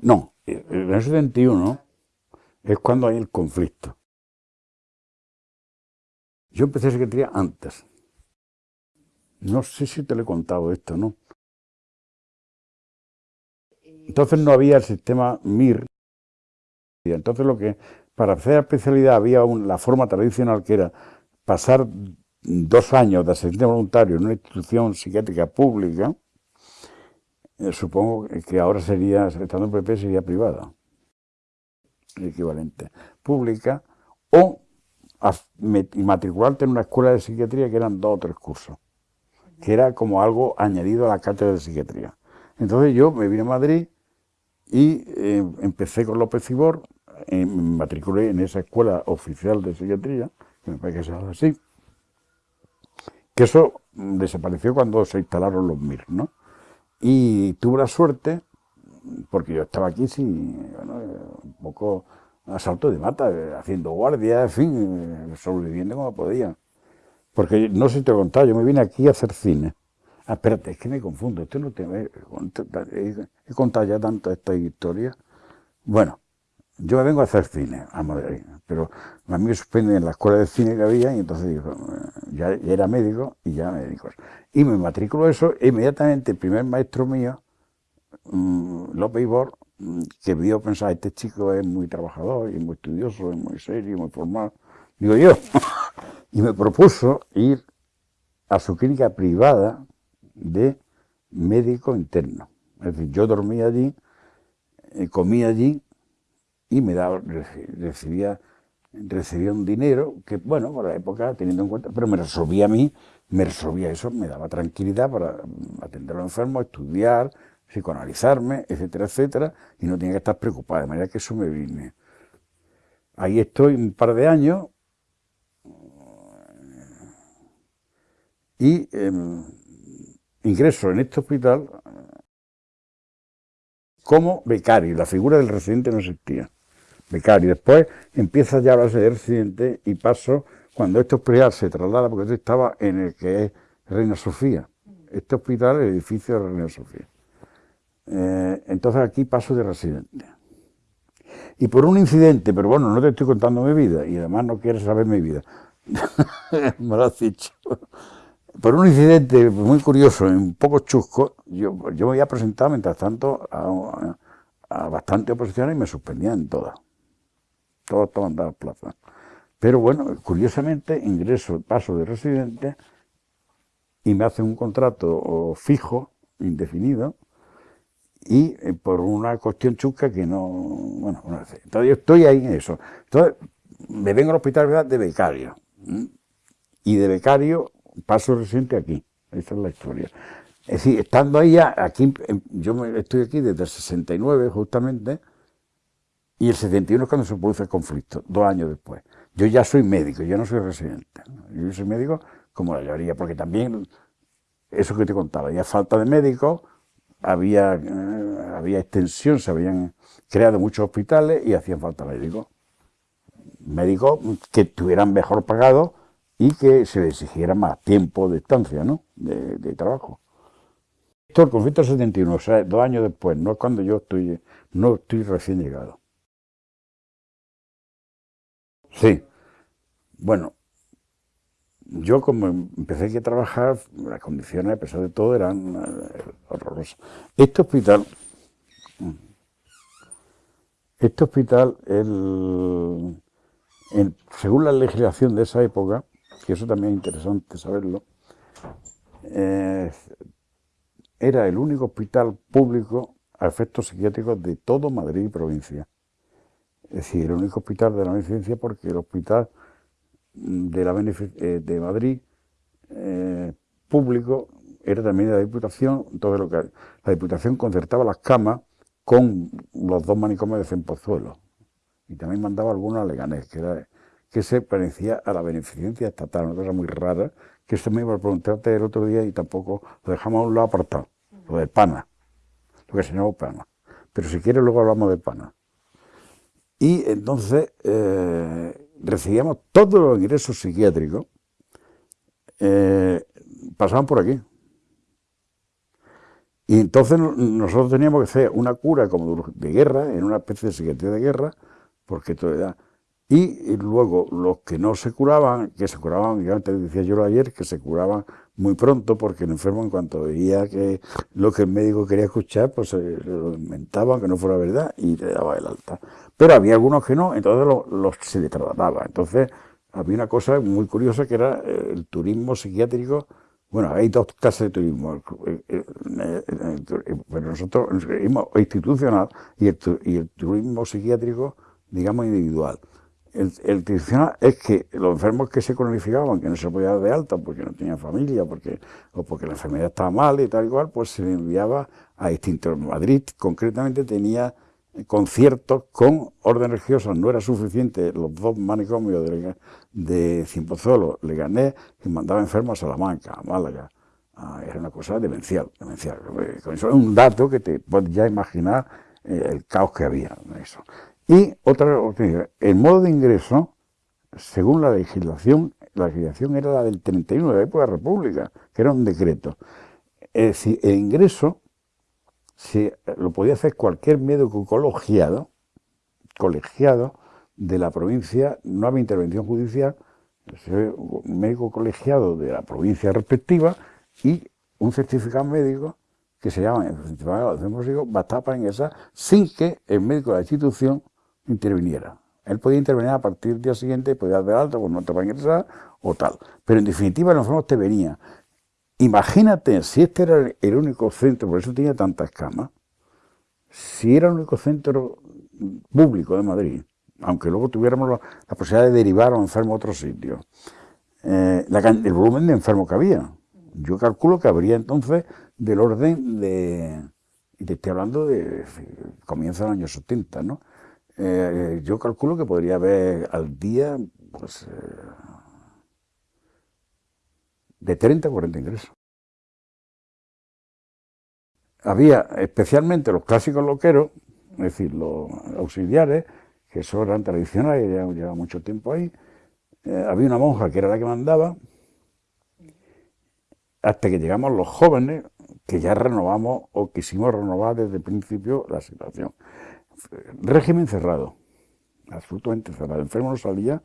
No, en el 71 es cuando hay el conflicto. Yo empecé psiquiatría antes. No sé si te lo he contado esto, ¿no? Entonces no había el sistema MIR. Entonces lo que, para hacer especialidad había la forma tradicional que era pasar dos años de asistente voluntario en una institución psiquiátrica pública, eh, supongo que ahora sería, estando en PP, sería privada, equivalente, pública, o matricularte en una escuela de psiquiatría que eran dos o tres cursos, que era como algo añadido a la cátedra de psiquiatría. Entonces yo me vine a Madrid y eh, empecé con López Cibor, eh, me matriculé en esa escuela oficial de psiquiatría, que me parece que se así, que eso desapareció cuando se instalaron los MIR, ¿no? Y tuve la suerte, porque yo estaba aquí, sí, un poco asalto de mata, haciendo guardia, en fin, sobreviviendo como podía. Porque no sé si te he contado, yo me vine aquí a hacer cine. Ah, espérate, es que me confundo, esto no te he, contado ya tanto esta historia. Bueno, yo me vengo a hacer cine a Madrid, pero a mí me suspenden en la escuela de cine que había y entonces digo, ya, era médico y ya médicos. Y me matriculo eso, e inmediatamente el primer maestro mío, mm, López Ibor, mm, que vio pensar, este chico es muy trabajador y muy estudioso, es muy serio, muy formal, digo yo, y me propuso ir a su clínica privada de médico interno. Es decir, yo dormía allí, eh, comía allí y me daba, recibía, recibía un dinero que, bueno, por la época, teniendo en cuenta, pero me resolvía a mí, me resolvía eso, me daba tranquilidad para atender a los enfermos, estudiar, psicoanalizarme, etcétera, etcétera, y no tenía que estar preocupado, de manera que eso me vine. Ahí estoy un par de años y em, ingreso en este hospital como becario, la figura del residente no existía. Becario, después empieza ya a de residente y paso, cuando este hospital se traslada, porque yo estaba en el que es Reina Sofía, este hospital, el edificio de Reina Sofía. Eh, entonces aquí paso de residente. Y por un incidente, pero bueno, no te estoy contando mi vida, y además no quieres saber mi vida, me lo has dicho por un incidente muy curioso, un poco chusco, yo, yo me había presentado mientras tanto a, bastantes oposiciones y me suspendían todas. Todos estaban dadas plaza. Pero bueno, curiosamente ingreso, paso de residente y me hacen un contrato fijo, indefinido, y eh, por una cuestión chusca que no, bueno, no sé. Entonces yo estoy ahí en eso. Entonces me vengo al hospital de becario. Y de becario paso reciente aquí. Esa es la historia. Es decir, estando ahí, aquí, yo estoy aquí desde el 69 justamente, y el 71 es cuando se produce el conflicto, dos años después. Yo ya soy médico, yo no soy residente. Yo soy médico como la mayoría, porque también, eso que te contaba, había falta de médicos, había, eh, había extensión, se habían creado muchos hospitales y hacían falta médicos. Médicos que estuvieran mejor pagados y que se le exigiera más tiempo de estancia, ¿no? de, trabajo. Esto el conflicto 71, o sea, dos años después, no es cuando yo estoy, no estoy recién llegado. Sí, bueno, yo como empecé aquí a trabajar, las condiciones, a pesar de todo, eran eh, horrorosas. Este hospital, este hospital, el, según la legislación de esa época, que eso también es interesante saberlo, eh, era el único hospital público a efectos psiquiátricos de todo Madrid y provincia. Es decir, el único hospital de la beneficencia porque el hospital de, la eh, de Madrid eh, público era también de la Diputación, entonces lo que, la Diputación concertaba las camas con los dos manicomios de Cempozuelo y también mandaba algunos Leganés, que era que se parecía a la beneficencia estatal, una cosa muy rara, que esto me iba a preguntarte el otro día y tampoco lo dejamos a un lado apartado, lo del PANA, lo que se llama PANA. Pero si quieres luego hablamos de PANA. Y entonces eh, recibíamos todos los ingresos psiquiátricos, eh, pasaban por aquí. Y entonces nosotros teníamos que hacer una cura como de guerra, en una especie de psiquiatría de guerra, porque esto era... Y, luego los que no se curaban, que se curaban, ya antes decía yo ayer, que se curaban muy pronto porque el enfermo en cuanto veía que lo que el médico quería escuchar, pues se lo inventaban, que no fuera verdad, y le daba el alta. Pero había algunos que no, entonces los, se le trataba. Entonces había una cosa muy curiosa que era el turismo psiquiátrico. Bueno, hay dos clases de turismo, pero nosotros el turismo institucional y el turismo psiquiátrico, digamos, individual. El, el, tradicional es que los enfermos que se cronificaban, que no se podía dar de alta porque no tenían familia porque, o porque la enfermedad estaba mal y tal y cual, pues se enviaba a distintos. Madrid concretamente tenía conciertos con orden religioso, no era suficiente los dos manicomios de, de Cienpozuelo, Leganés, y mandaba enfermos a Salamanca, a Málaga. Ah, era una cosa demencial, demencial. Es un dato que te puedes ya imaginar eh, el caos que había en eso. Y otra, el modo de ingreso, según la legislación, la legislación era la del 31 de la época de la República, que era un decreto. Es decir, el ingreso se, lo podía hacer cualquier médico colegiado, colegiado de la provincia, no había intervención judicial, un médico colegiado de la provincia respectiva y un certificado médico que se llama el certificado de bastaba para ingresar sin que el médico de la institución interviniera. Él podía intervenir a partir del día siguiente, podía dar alta, pues no te va a ingresar o tal. Pero en definitiva el enfermo te venía. Imagínate, si este era el único centro, por eso tenía tantas camas, si era el único centro público de Madrid, aunque luego tuviéramos la, posibilidad de derivar a un enfermo a otro sitio, eh, el volumen de enfermos que había. Yo calculo que habría entonces del orden de, y te estoy hablando de comienzo del año 70, ¿no? Eh, yo calculo que podría haber al día, pues, eh, de 30 a 40 ingresos. Había especialmente los clásicos loqueros, es decir, los auxiliares, que eso eran tradicionales, ya lleva mucho tiempo ahí. Eh, había una monja que era la que mandaba, hasta que llegamos los jóvenes, que ya renovamos o quisimos renovar desde el principio la situación régimen cerrado, absolutamente cerrado. El enfermo no salía,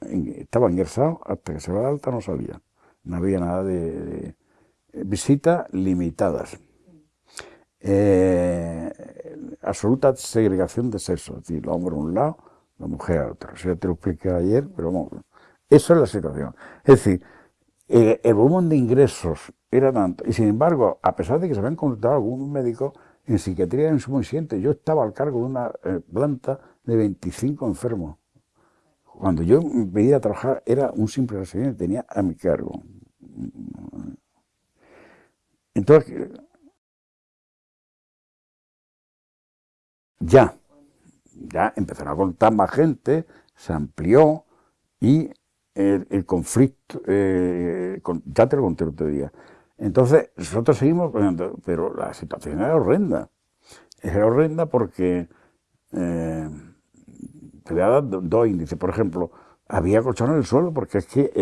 estaba ingresado, hasta que se va de alta no salía. No había nada de, visitas limitadas. Eh, absoluta segregación de sexo, es decir, los hombres a un lado, la mujer a otro. Eso ya te lo expliqué ayer, pero vamos, eso es la situación. Es decir, el, el volumen de ingresos era tanto, y sin embargo, a pesar de que se habían contratado algunos médicos, en psiquiatría en su Yo estaba al cargo de una eh, planta de 25 enfermos. Cuando yo venía a trabajar era un simple residente, tenía a mi cargo. Entonces, ya, ya empezaron a contar más gente, se amplió y el, conflicto, eh, ya te lo conté otro día, entonces, nosotros seguimos, pero la situación era horrenda. Era horrenda porque eh, te voy a dar dos índices. Por ejemplo, había colchones en el suelo porque es que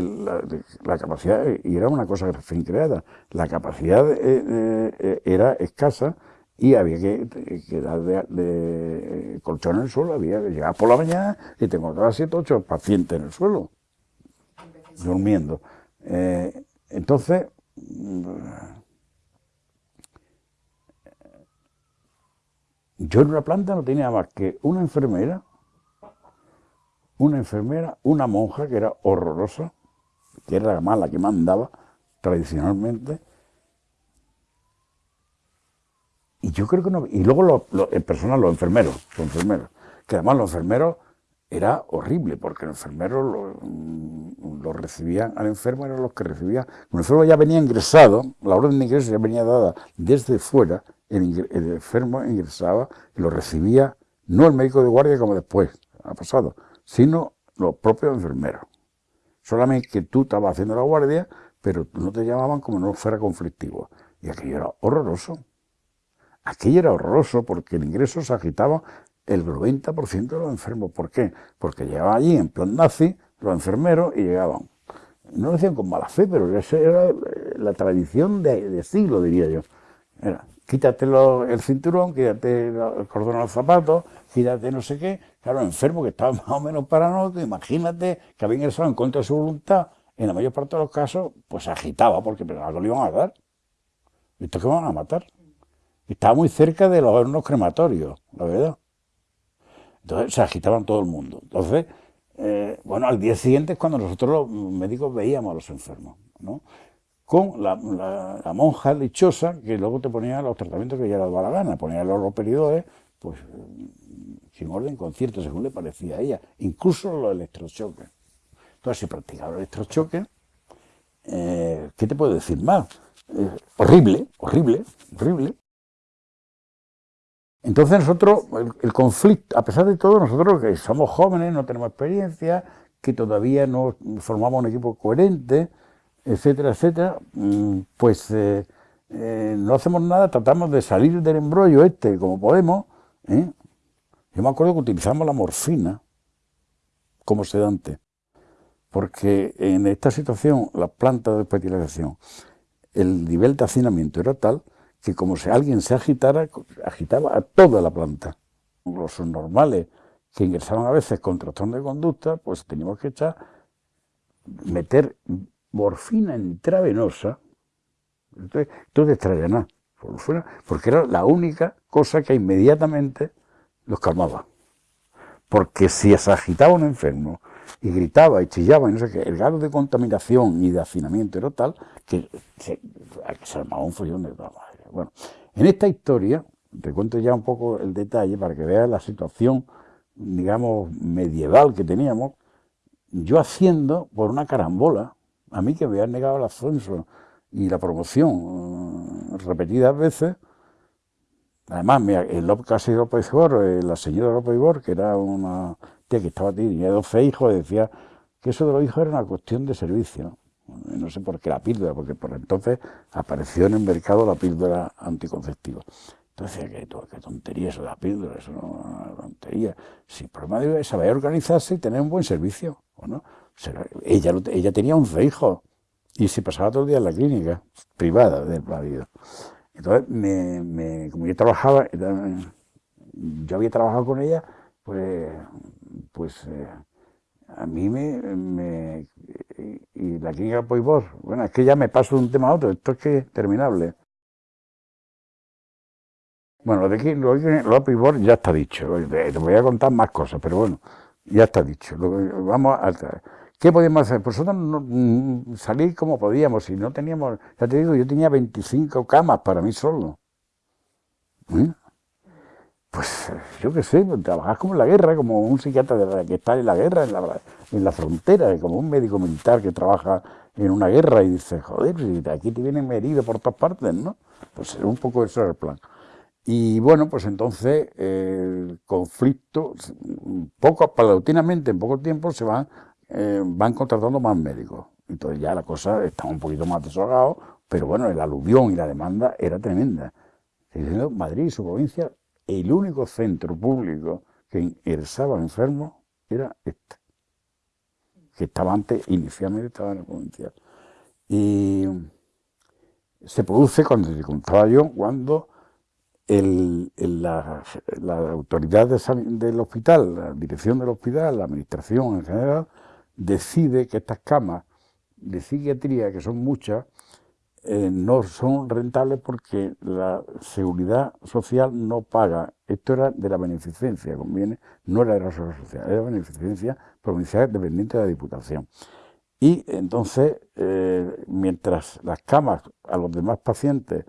la, capacidad, y era una cosa recién creada, la capacidad eh, eh, era escasa y había que, dar de, colchón en el suelo, había que llegar por la mañana y te encontrabas siete ocho pacientes en el suelo, durmiendo. entonces, yo en una planta no tenía más que una enfermera, una enfermera, una monja que era horrorosa, que era la mala que mandaba tradicionalmente, y yo creo que no, y luego el personal, los enfermeros, los enfermeros, que además los enfermeros era horrible, porque los enfermeros lo, mm, recibían, al enfermo eran los que recibían, el enfermo ya venía ingresado, la orden de ingreso ya venía dada desde fuera, el, enfermo ingresaba y lo recibía no el médico de guardia como después ha pasado, sino los propios enfermeros. Solamente que tú estabas haciendo la guardia, pero no te llamaban como no fuera conflictivo. Y aquello era horroroso. Aquello era horroroso porque el ingreso se agitaba el 90% de los enfermos. ¿Por qué? Porque llegaban allí en plan nazi los enfermeros y llegaban. No lo decían con mala fe, pero esa era la tradición de, siglo, diría yo. Era, quítate el cinturón, quítate el cordón a los zapatos, quítate no sé qué. Claro, enfermo que estaba más o menos paranoico, imagínate que había ingresado en contra de su voluntad, en la mayor parte de los casos, pues se agitaba porque pensaba que lo iban a dar. ¿Esto que van a matar? Estaba muy cerca de los hornos crematorios, la verdad. Entonces se agitaban todo el mundo. Entonces, eh, bueno, al día siguiente es cuando nosotros los médicos veíamos a los enfermos, ¿no? Con la, monja dichosa que luego te ponía los tratamientos que ella le daba la gana, ponía los peridores, pues sin orden concierto, según le parecía a ella, incluso los electrochoques. Entonces se practicaba el electrochoque, eh, ¿qué te puedo decir más? Eh, horrible, horrible, horrible. Entonces nosotros, el, conflicto, a pesar de todo, nosotros que somos jóvenes, no tenemos experiencia, que todavía no formamos un equipo coherente, etcétera, etcétera, mm, pues eh, eh, no hacemos nada, tratamos de salir del embrollo este como podemos. ¿eh? Yo me acuerdo que utilizamos la morfina como sedante, porque en esta situación, las plantas de fertilización, el nivel de hacinamiento era tal que como si alguien se agitara, agitaba a toda la planta. Los normales que ingresaban a veces con trastorno de conducta, pues teníamos que echar, meter morfina intravenosa, entonces, entonces traía nada, porque era la única cosa que inmediatamente los calmaba. Porque si se agitaba un enfermo y gritaba y chillaba y no sé qué, el grado de contaminación y de hacinamiento era tal que se, se armaba un follón de toda bueno, en esta historia, te cuento ya un poco el detalle para que veas la situación, digamos, medieval que teníamos, yo haciendo por una carambola, a mí que me habían negado el ascenso y la promoción eh, repetidas veces, además, el casi López Ibor, eh, la señora López Ibor, que era una tía que estaba tenía 12 hijos, decía que eso de los hijos era una cuestión de servicio, sé por qué la píldora, porque por entonces apareció en el mercado la píldora anticonceptiva. Entonces, ¿qué, qué tontería eso de la píldora? Eso no es tontería. Si el problema es saber organizarse y tener un buen servicio. no? ella, ella tenía 11 hijos y se pasaba todo el día en la clínica privada del marido. Entonces, me, como yo trabajaba, yo había trabajado con ella, pues, pues eh, a mí me, y la clínica Poibor, bueno, es que ya me paso de un tema a otro, esto es que es terminable. Bueno, lo de aquí, lo de ya está dicho, te voy a contar más cosas, pero bueno, ya está dicho. Vamos a, ¿Qué podíamos hacer? Pues nosotros no, mm, salir como podíamos, y no teníamos, ya te digo, yo tenía 25 camas para mí solo. ¿Eh? Pues yo qué sé, trabajas como en la guerra, como un psiquiatra que está en la guerra, en la, en la frontera, como un médico militar que trabaja en una guerra y dice, joder, si aquí te vienen heridos por todas partes, ¿no? Pues un poco eso era el plan. Y bueno, pues entonces el conflicto, poco, paulatinamente, en poco tiempo, se van, eh, van contratando más médicos. Entonces ya la cosa está un poquito más desahogado, pero bueno, el aluvión y la demanda era tremenda. Madrid y su provincia el único centro público que ingresaba enfermos era este, que estaba antes, inicialmente estaba en el provincial. Y se produce, cuando te contaba yo, cuando la, autoridad del hospital, la dirección del hospital, la administración en general, decide que estas camas de psiquiatría, que son muchas, eh, no son rentables porque la seguridad social no paga. Esto era de la beneficencia, conviene, no era de la seguridad social, era beneficencia provincial dependiente de la Diputación. Y entonces, eh, mientras las camas a los demás pacientes,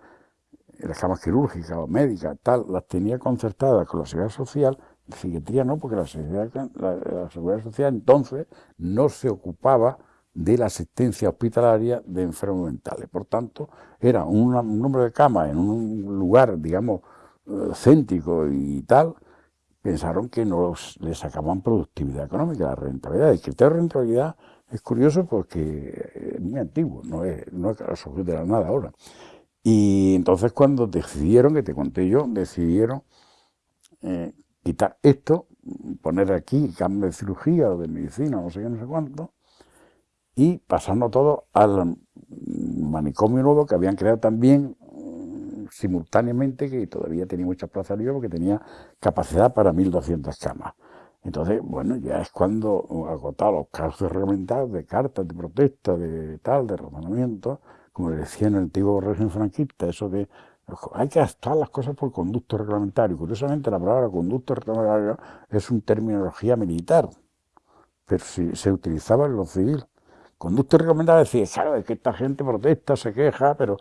las camas quirúrgicas o médicas, tal, las tenía concertadas con la seguridad social, la psiquiatría no, porque la seguridad social entonces no se ocupaba de la asistencia hospitalaria de enfermos mentales. Por tanto, era un, número de camas en un lugar, digamos, eh, céntrico y tal, pensaron que no les sacaban productividad económica, la rentabilidad. El criterio de rentabilidad es curioso porque es muy antiguo, no es, no es de la nada ahora. Y entonces cuando decidieron, que te conté yo, decidieron eh, quitar esto, poner aquí cambio de cirugía o de medicina, no sé qué, no sé cuánto, y pasando todo al manicomio nuevo que habían creado también, simultáneamente que todavía tenía muchas plazas libres porque tenía capacidad para 1.200 camas. Entonces, bueno, ya es cuando agotado los casos reglamentados de cartas de protesta, de tal, de razonamiento, como decía en el antiguo régimen franquista, eso de hay que actuar las cosas por conducto reglamentario. Curiosamente, la palabra conducto reglamentario es una terminología militar, pero si se utilizaba en lo civil. Conducto reglamentario decía, claro, es que esta gente protesta, se queja, pero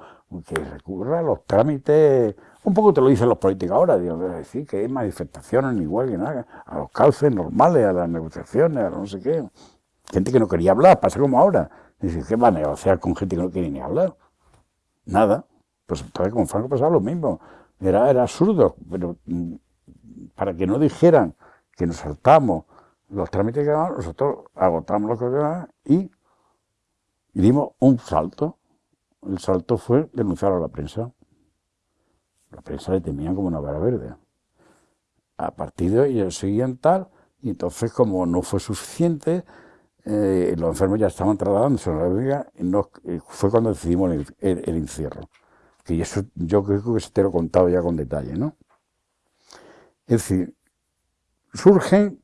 que recurra a los trámites un poco te lo dicen los políticos ahora, digo, decir que hay manifestaciones ni igual que nada, a los cauces normales, a las negociaciones, a no sé qué. Gente que no quería hablar, pasa como ahora. Dice, ¿qué va a negociar con gente que no quiere ni hablar? Nada. Pues entonces con Franco pasaba lo mismo. Era, era absurdo, pero mm, para que no dijeran que nos saltamos los trámites que daban, nosotros agotamos los que y, y dimos un salto. El salto fue denunciar a la prensa. La prensa le temían como una vara verde. A partir de ellos seguían tal, y entonces como no fue suficiente, eh, los enfermos ya estaban trasladándose a la Vega, y fue cuando decidimos el, encierro. Que eso yo creo que se te lo he contado ya con detalle, ¿no? Es decir, surgen,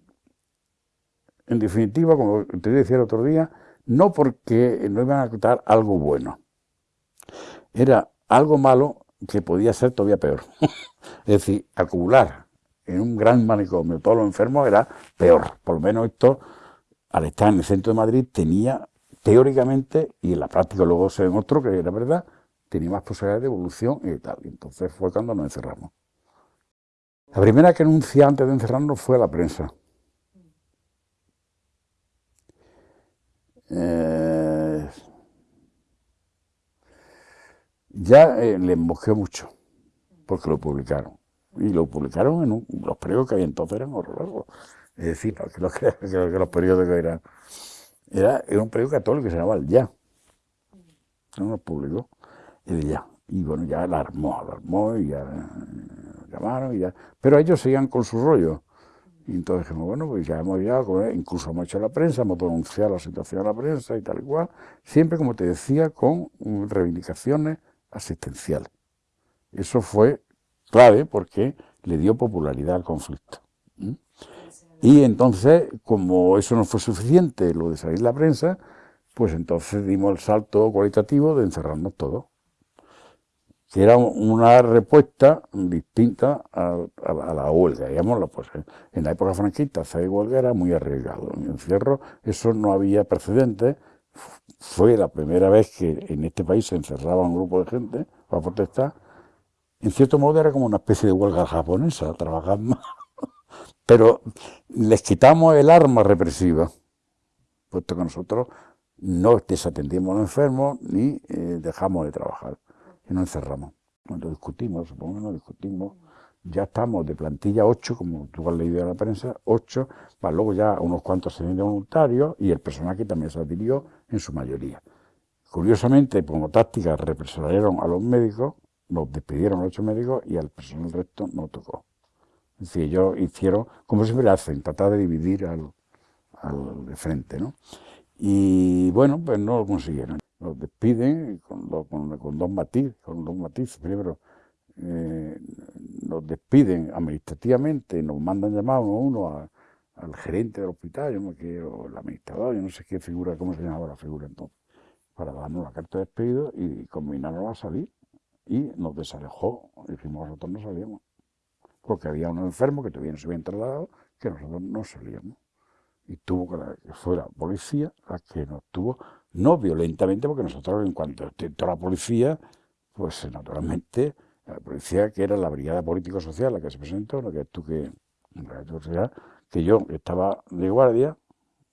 en definitiva, como te decía el otro día, no porque no iban a contar algo bueno. Era algo malo que podía ser todavía peor. es decir, acumular en un gran manicomio todos los enfermos era peor. Por lo menos esto, al estar en el centro de Madrid, tenía teóricamente, y en la práctica luego se demostró que era verdad, tenía más posibilidades de evolución y tal. Entonces fue cuando nos encerramos. La primera que anuncia antes de encerrarnos fue a la prensa. Eh, ya eh, le mosqueó mucho, porque lo publicaron. Y lo publicaron en los periódicos que había entonces eran horrorosos. Es decir, no, que, los, que, los periódicos eran... Era, era, un periódico católico que se llamaba El Ya. No lo publicó. El Ya. Y bueno, ya la armó, armó y ya eh, llamaron y ya. Pero ellos seguían con su rollo. Y entonces dijimos, bueno, pues ya hemos llegado, incluso hemos hecho la prensa, hemos denunciado la situación a la prensa y tal cual, siempre, como te decía, con reivindicaciones asistencial. Eso fue clave porque le dio popularidad al conflicto. Y entonces, como eso no fue suficiente, lo de salir la prensa, pues entonces dimos el salto cualitativo de encerrarnos todos. Que era una respuesta distinta a, la huelga, digámoslo, pues en la época franquista hacer huelga era muy arriesgado. En encierro eso no había precedentes, fue la primera vez que en este país se encerraba un grupo de gente para protestar. En cierto modo era como una especie de huelga japonesa, trabajar más. Pero les quitamos el arma represiva, puesto que nosotros no desatendimos a los enfermos ni eh, dejamos de trabajar y nos encerramos. Cuando discutimos, supongo que nos discutimos, ya estamos de plantilla 8, como tú has leído en la prensa, 8, para luego ya unos cuantos se de voluntarios y el personal que también se adhirió en su mayoría. Curiosamente, como táctica, represaron a los médicos, nos despidieron a los ocho médicos y al personal resto no tocó. Es decir, ellos hicieron, como siempre hacen, tratar de dividir al, al de frente, ¿no? Y bueno, pues no lo consiguieron. Nos despiden con, con, dos matices, con dos matices. Primero, eh, nos despiden administrativamente, nos mandan llamar uno a uno al gerente del hospital, yo no quiero, el administrador, yo no sé qué figura, cómo se llamaba la figura entonces, para darnos la carta de despido y combinarnos a salir. Y nos desalejó, dijimos, nosotros no salíamos, porque había unos enfermos que todavía no se habían trasladado, que nosotros no salíamos. Y tuvo que, fue la policía la que nos tuvo, no violentamente, porque nosotros en cuanto entró la policía, pues naturalmente la policía que era la brigada político-social la que se presentó, que tú que, que yo estaba de guardia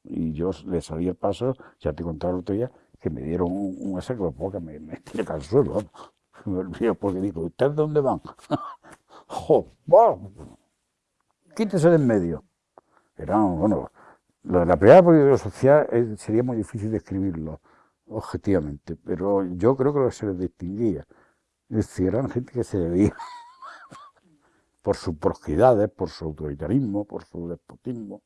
y yo le salí el paso, ya te contaba el otro día, que me dieron un, un que me, me tiré al suelo, me olvidé porque digo, ¿ustedes dónde van? ¡Jo! Quítese de en medio. Era, bueno, lo de la brigada político-social sería muy difícil describirlo objetivamente, pero yo creo que se les distinguía. Es decir, eran gente que se debía por sus prosquidades, por su autoritarismo, por su despotismo.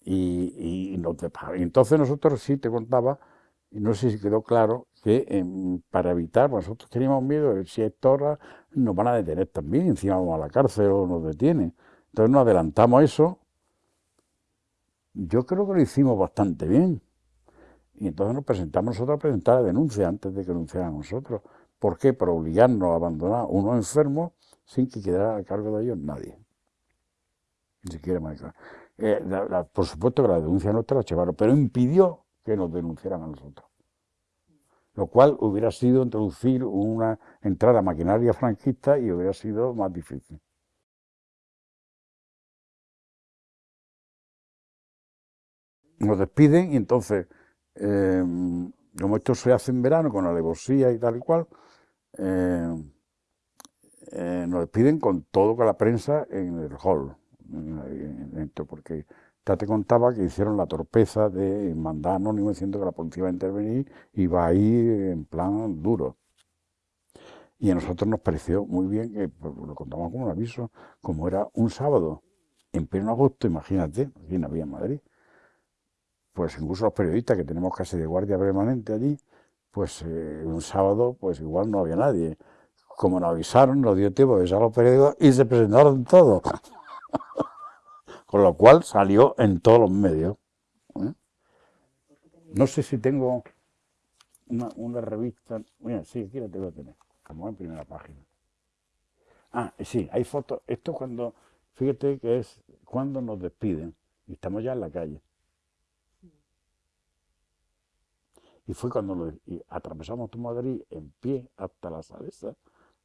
Y, y, entonces nosotros sí te contaba, y no sé si quedó claro que em, para evitar, pues nosotros teníamos miedo de si a esta hora nos van a detener también, encima vamos a la cárcel o nos detienen. Entonces nos adelantamos eso. Yo creo que lo hicimos bastante bien. Y entonces nos presentamos nosotros a presentar la denuncia antes de que denunciaran nosotros. ¿Por qué? Por obligarnos a abandonar unos enfermos sin que quedara a cargo de ellos nadie. Ni siquiera eh, Por supuesto que la denuncia nuestra la llevaron, pero impidió que nos denunciaran a nosotros. Lo cual hubiera sido introducir una entrada maquinaria franquista y hubiera sido más difícil. Nos despiden y entonces, eh, como esto se hace en verano con alevosía y tal y cual, eh, eh, nos despiden con todo con la prensa en el hall, porque ya te contaba que hicieron la torpeza de mandar anónimo diciendo que la policía iba a intervenir y va a ir en plan duro. Y a nosotros nos pareció muy bien, que pues, lo contamos como un aviso, como era un sábado, en pleno agosto, imagínate, aquí en había Madrid, pues incluso los periodistas que tenemos casi de guardia permanente allí, pues eh, un sábado pues igual no había nadie. Como nos avisaron, nos dio tiempo de avisar a los periódicos y se presentaron todos. Con lo cual salió en todos los medios. ¿eh? No sé si tengo una, revista. Mira, sí, aquí la tengo que tener, como en primera página. Ah, sí, hay fotos. Esto cuando, fíjate que es cuando nos despiden y estamos ya en la calle. Y fue cuando atravesamos tu Madrid en pie hasta la salesa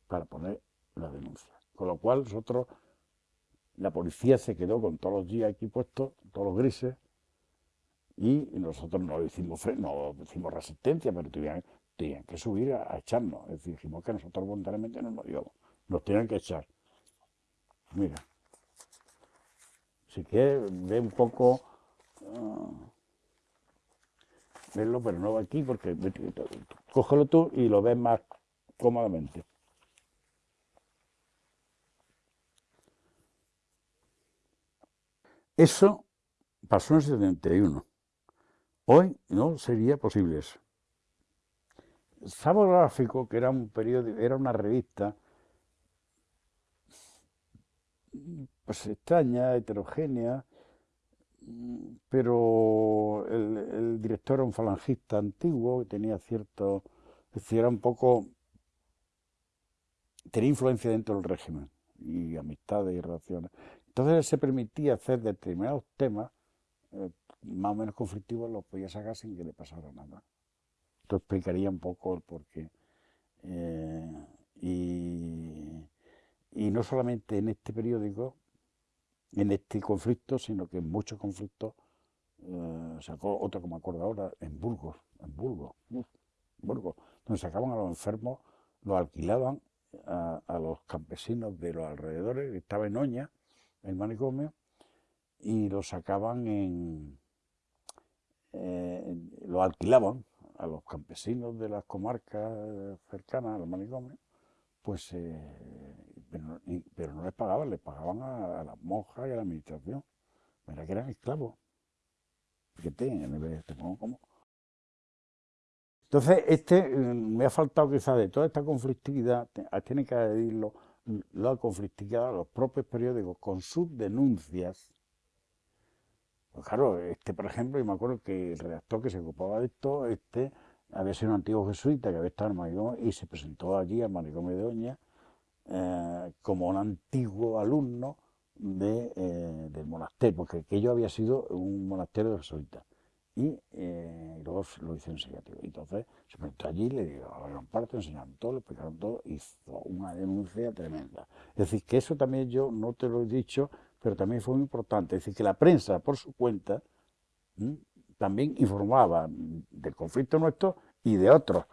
para poner la denuncia. Con lo cual nosotros la policía se quedó con todos los días aquí puestos, todos los grises, y nosotros no hicimos, no hicimos resistencia, pero tenían, que subir a, echarnos. Es dijimos que nosotros voluntariamente no nos íbamos, nos tenían que echar. Mira, si quieres, ve un poco, uh, verlo, pero no aquí, porque cógelo tú y lo ves más cómodamente. Eso pasó en el 71. Hoy no sería posible eso. Sábado Gráfico, que era un periódico, era una revista pues extraña, heterogénea, pero el, director era un falangista antiguo, que tenía cierto, es decir, era un poco, tenía influencia dentro del régimen, y amistades y relaciones. Entonces se permitía hacer determinados temas eh, más o menos conflictivos, los podía sacar sin que le pasara nada. Esto explicaría un poco el porqué. Eh, y, no solamente en este periódico, en este conflicto, sino que en muchos conflictos, eh, sacó otro como acuerdo ahora, en Burgos, en Burgos, Burgos, donde sacaban a los enfermos, los alquilaban a, a, los campesinos de los alrededores, estaba en Oña, el manicomio y lo sacaban en, eh, lo alquilaban a los campesinos de las comarcas cercanas al manicomio, pues, eh, pero, no les pagaban, les pagaban a, las monjas y a la administración. Mira que eran esclavos. Fíjate, te pongo como. Entonces, este mm, me ha faltado quizás de toda esta conflictividad, tiene que añadirlo la conflictividad los propios periódicos con sus denuncias. Pues claro, este, por ejemplo, yo me acuerdo que el redactor que se ocupaba de esto, este, había sido un antiguo jesuita que había estado en el y se presentó allí al manicomio de Doña eh, como un antiguo alumno de, eh, del monasterio, porque aquello había sido un monasterio de jesuitas y eh, luego lo hizo enseñativo. Entonces se metió allí, le dio a gran parte, enseñaron todo, le explicaron todo, hizo una denuncia tremenda. Es decir, que eso también yo no te lo he dicho, pero también fue muy importante. Es decir, que la prensa, por su cuenta, también informaba del conflicto nuestro y de otros,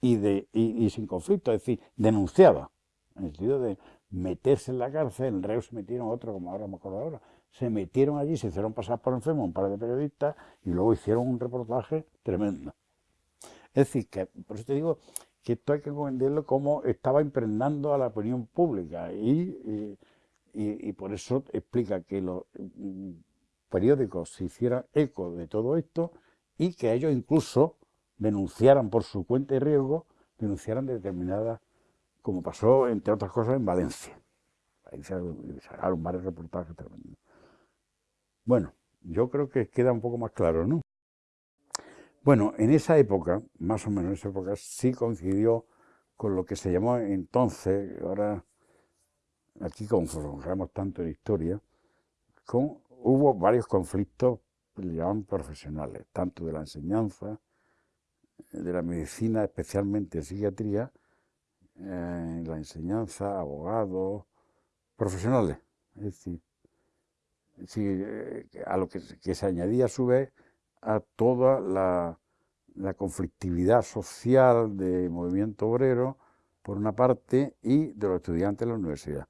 y, de, y, sin conflicto, es decir, denunciaba, en el sentido de meterse en la cárcel, en reo se metieron otros, como ahora me acuerdo ahora, se metieron allí, se hicieron pasar por enfermo un par de periodistas y luego hicieron un reportaje tremendo. Es decir, que por eso te digo que esto hay que entenderlo como estaba impregnando a la opinión pública y, y, por eso explica que los mm, periódicos se hicieran eco de todo esto y que ellos incluso denunciaran por su cuenta y riesgo, denunciaran determinadas, como pasó, entre otras cosas, en Valencia. Se sacaron varios reportajes tremendos. Bueno, yo creo que queda un poco más claro, ¿no? Bueno, en esa época, más o menos en esa época, sí coincidió con lo que se llamó entonces, ahora aquí nos tanto en historia, hubo varios conflictos, le profesionales, tanto de la enseñanza, de la medicina, especialmente psiquiatría, eh, la enseñanza, abogados, profesionales. Es decir, eh, a lo que, se añadía a su vez a toda la, conflictividad social de movimiento obrero, por una parte, y de los estudiantes de la universidad.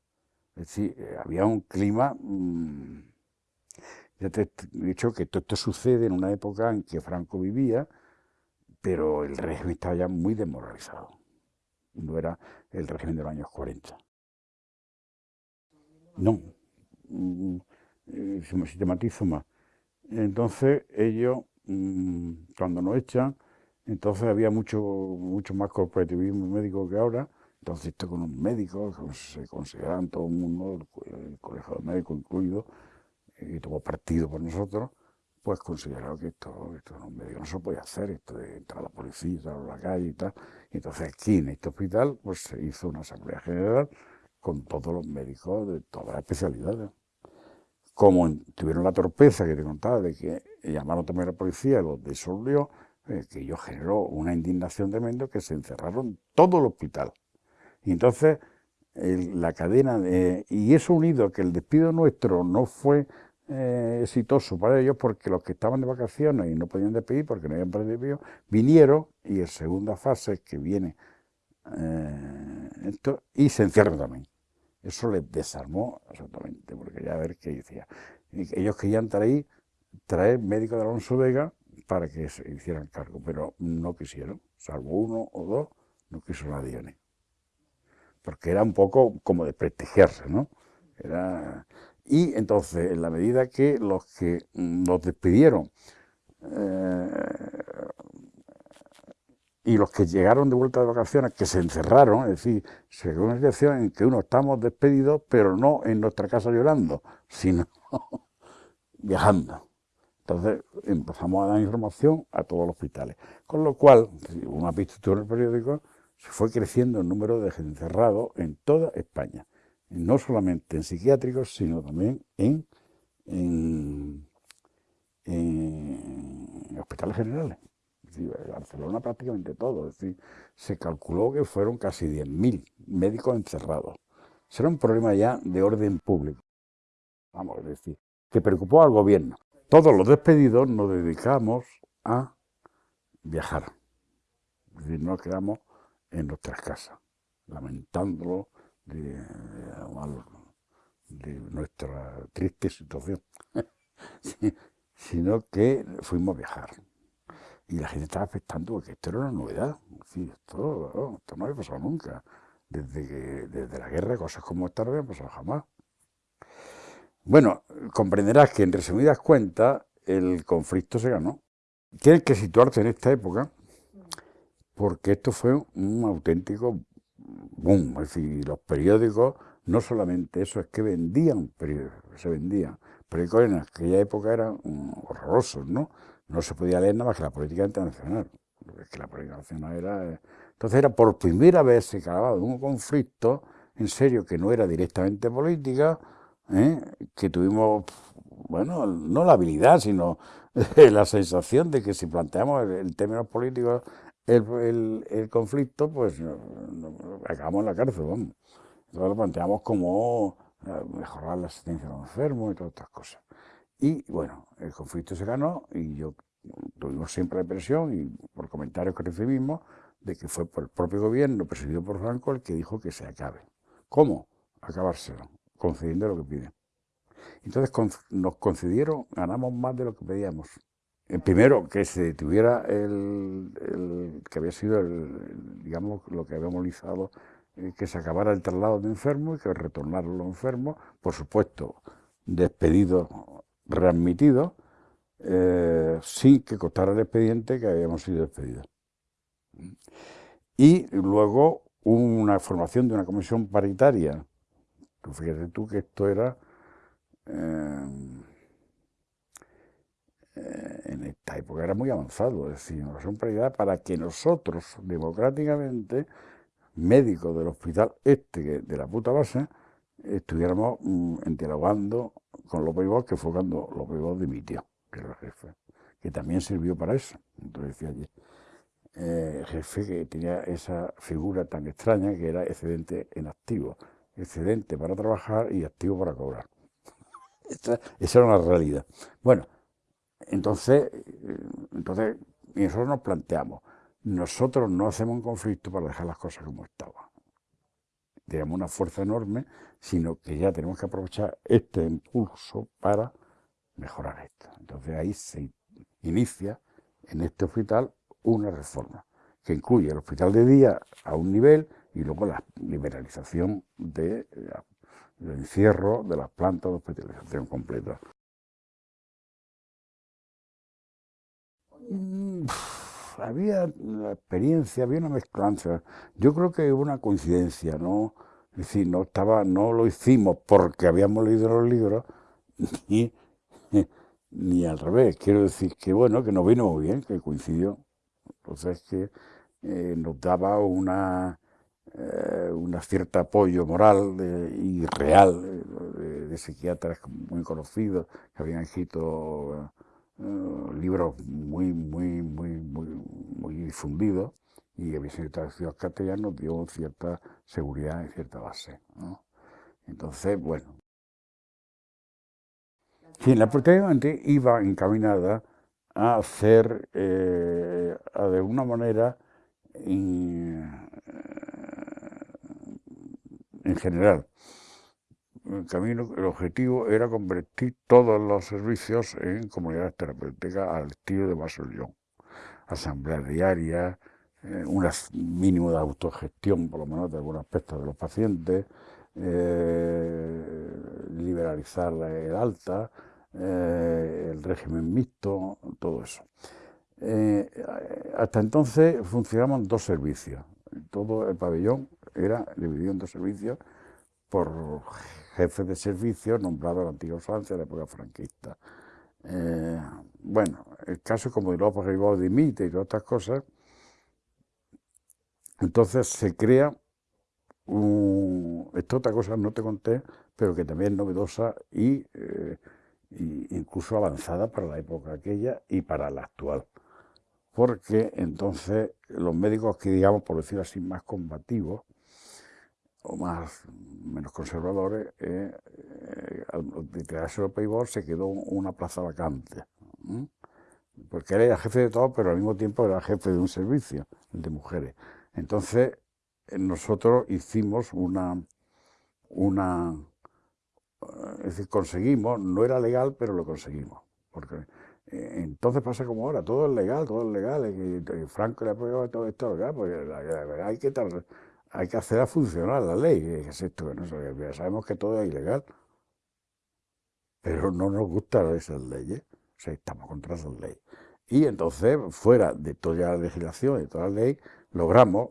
Es decir, eh, había un clima... Mm, ya te he dicho que todo esto sucede en una época en que Franco vivía, pero el régimen estaba ya muy desmoralizado. No era el régimen de los años 40. No, mm, eh, se me sistematizo más. Entonces ellos, mm, cuando nos echan, entonces había mucho, mucho más corporativismo médico que ahora, entonces esto con los médicos, se consideraban todo el mundo, el colegio de médicos incluido, y tomó partido por nosotros, pues consideraron que esto, esto no, no se podía hacer, esto de entrar a la policía, entrar a la calle y tal. Y entonces aquí en este hospital pues se hizo una asamblea general con todos los médicos de todas las especialidades. Como tuvieron la torpeza que te contaba de que llamaron también a la policía, los disolvió, eh, que ello generó una indignación tremenda que se encerraron todo el hospital. Y entonces la cadena, de, y eso unido a que el despido nuestro no fue eh, exitoso para ellos porque los que estaban de vacaciones y no podían despedir porque no habían perdido, vinieron y en segunda fase que viene eh, esto, y se encierran también. Eso les desarmó absolutamente, porque ya a ver qué decía. Ellos querían traer, traer médicos de Alonso Vega para que se hicieran cargo, pero no quisieron, salvo uno o dos, no quiso nadie porque era un poco como de prestigiarse, ¿no? Era... Y entonces, en la medida que los que nos despidieron eh, y los que llegaron de vuelta de vacaciones, que se encerraron, es decir, se llegó una situación en que uno estamos despedidos, pero no en nuestra casa llorando, sino viajando. Entonces empezamos a dar información a todos los hospitales. Con lo cual, uno ha visto en el periódico, se fue creciendo el número de encerrados en toda España, no solamente en psiquiátricos, sino también en, hospitales generales. en Barcelona prácticamente todo, es decir, se calculó que fueron casi 10.000 médicos encerrados. Será un problema ya de orden público, vamos a decir, que preocupó al gobierno. Todos los despedidos nos dedicamos a viajar. Es decir, nos quedamos en nuestras casas, lamentándolo de, nuestra triste situación, sino que fuimos a viajar. Y la gente estaba expectando porque esto era una novedad. esto, no había pasado nunca. Desde, que, desde la guerra, cosas como esta no habían pasado jamás. Bueno, comprenderás que en resumidas cuentas el conflicto se ganó. Tienes que situarte en esta época porque esto fue un auténtico Es decir, los periódicos, no solamente eso, es que vendían periódicos, se vendían. Periódicos en aquella época eran horrorosos, ¿no? No se podía leer nada más que la política internacional. Es que la política internacional era... Entonces era por primera vez se acababa de un conflicto, en serio, que no era directamente política, ¿eh? que tuvimos, bueno, no la habilidad, sino la sensación de que si planteamos el, el términos políticos el, conflicto, pues acabamos en la cárcel, vamos. Entonces lo planteamos como eh, mejorar la asistencia a los enfermos y todas estas cosas. Y bueno, el conflicto se ganó y yo tuvimos siempre la impresión, y por comentarios que recibimos, de que fue por el propio gobierno, presidido por Franco, el que dijo que se acabe. ¿Cómo? Acabárselo, concediendo lo que piden. Entonces nos concedieron, ganamos más de lo que pedíamos. Eh, primero, que se detuviera el, que había sido, digamos, lo que había movilizado, eh, que se acabara el traslado de enfermos y que retornaran los enfermos, por supuesto, despedidos, readmitidos, eh, sin que costara el expediente que habíamos sido despedidos. Y luego una formación de una comisión paritaria. Tú fíjate tú que esto era eh, eh, en esta época era muy avanzado, es decir, una paritaria para que nosotros, democráticamente, médicos del hospital este, de la puta base, estuviéramos mm, dialogando con López Ibor, que fue cuando López Ibor dimitió, que era el jefe, que también sirvió para eso. Entonces decía eh, jefe que tenía esa figura tan extraña que era excedente en activo, excedente para trabajar y activo para cobrar. esa, esa era una realidad. Bueno, entonces, eh, entonces nosotros nos planteamos, nosotros no hacemos un conflicto para dejar las cosas como estaban tenemos una fuerza enorme, sino que ya tenemos que aprovechar este impulso para mejorar esto. Entonces ahí se inicia en este hospital una reforma que incluye el hospital de día a un nivel y luego la liberalización del de, encierro de las plantas de hospitalización completa. Había la experiencia, había una mezclanza. Yo creo que hubo una coincidencia, ¿no? Es decir, no, estaba, no lo hicimos porque habíamos leído los libros, ni, ni al revés. Quiero decir que, bueno, que nos vino muy bien, que coincidió. Entonces, que eh, nos daba una, eh, una cierta apoyo moral y real de, de, psiquiatras muy conocidos que habían escrito eh, libros muy, muy, muy, muy, muy difundidos y que había traducidos castellanos dio cierta seguridad y cierta base. Entonces, bueno. Sí, la prácticamente iba encaminada a hacer, eh, a de alguna manera, en, en general, el camino, el objetivo era convertir todos los servicios en comunidades terapéuticas al estilo de Basollón. Asamblea diaria, eh, un mínimo de autogestión, por lo menos de algunos aspectos de los pacientes, eh, liberalizar el alta, eh, el régimen mixto, todo eso. hasta entonces funcionaban dos servicios. Todo el pabellón era dividido en dos servicios por jefe de servicio nombrado en la antigua Francia de la época franquista. Eh, bueno, el caso como de López Ribó dimite y todas estas cosas, entonces se crea, un, esta otra cosa no te conté, pero que también es novedosa y, eh, y incluso avanzada para la época aquella y para la actual. Porque entonces los médicos que digamos, por decirlo así, más combativos, o más menos conservadores, eh, eh, al declararse el payball se quedó una plaza vacante. Porque era jefe de todo, pero al mismo tiempo era jefe de un servicio, de mujeres. Entonces, eh, nosotros hicimos una, una, es decir, conseguimos, no era legal, pero lo conseguimos. Porque entonces pasa como ahora, todo es legal, todo es legal, y, Franco le ha todo esto legal, porque hay que estar hay que hacer funcionar la ley, es esto que no sabemos que todo es ilegal, pero no nos gustan esas leyes, o sea, estamos contra esas leyes. Y entonces, fuera de toda la legislación, de toda la ley, logramos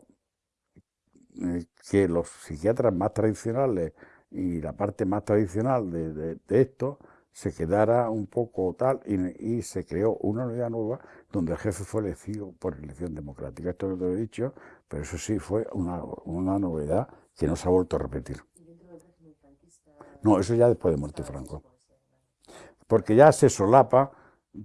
eh, que los psiquiatras más tradicionales y la parte más tradicional de, esto se quedara un poco tal y, y, se creó una unidad nueva donde el jefe fue elegido por elección democrática. Esto te he dicho pero eso sí fue una, una novedad que no se ha vuelto a repetir. No, eso ya después de muerte Franco. Porque ya se solapa,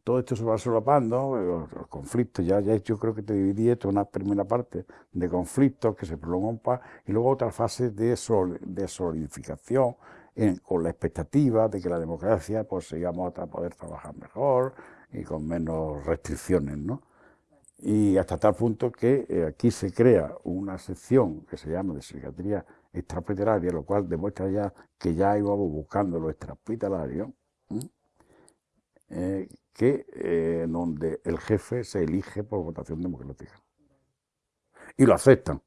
todo esto se va solapando, los, conflictos, ya, ya yo creo que te dividí esto una primera parte de conflictos que se prolongan y luego otra fase de, de solidificación con la expectativa de que la democracia pues sigamos a poder trabajar mejor y con menos restricciones, ¿no? y hasta tal punto que eh, aquí se crea una sección que se llama de psiquiatría extrahospitalaria, lo cual demuestra ya que ya íbamos buscando lo extrahospitalario, eh, que eh, donde el jefe se elige por votación democrática. Y lo aceptan.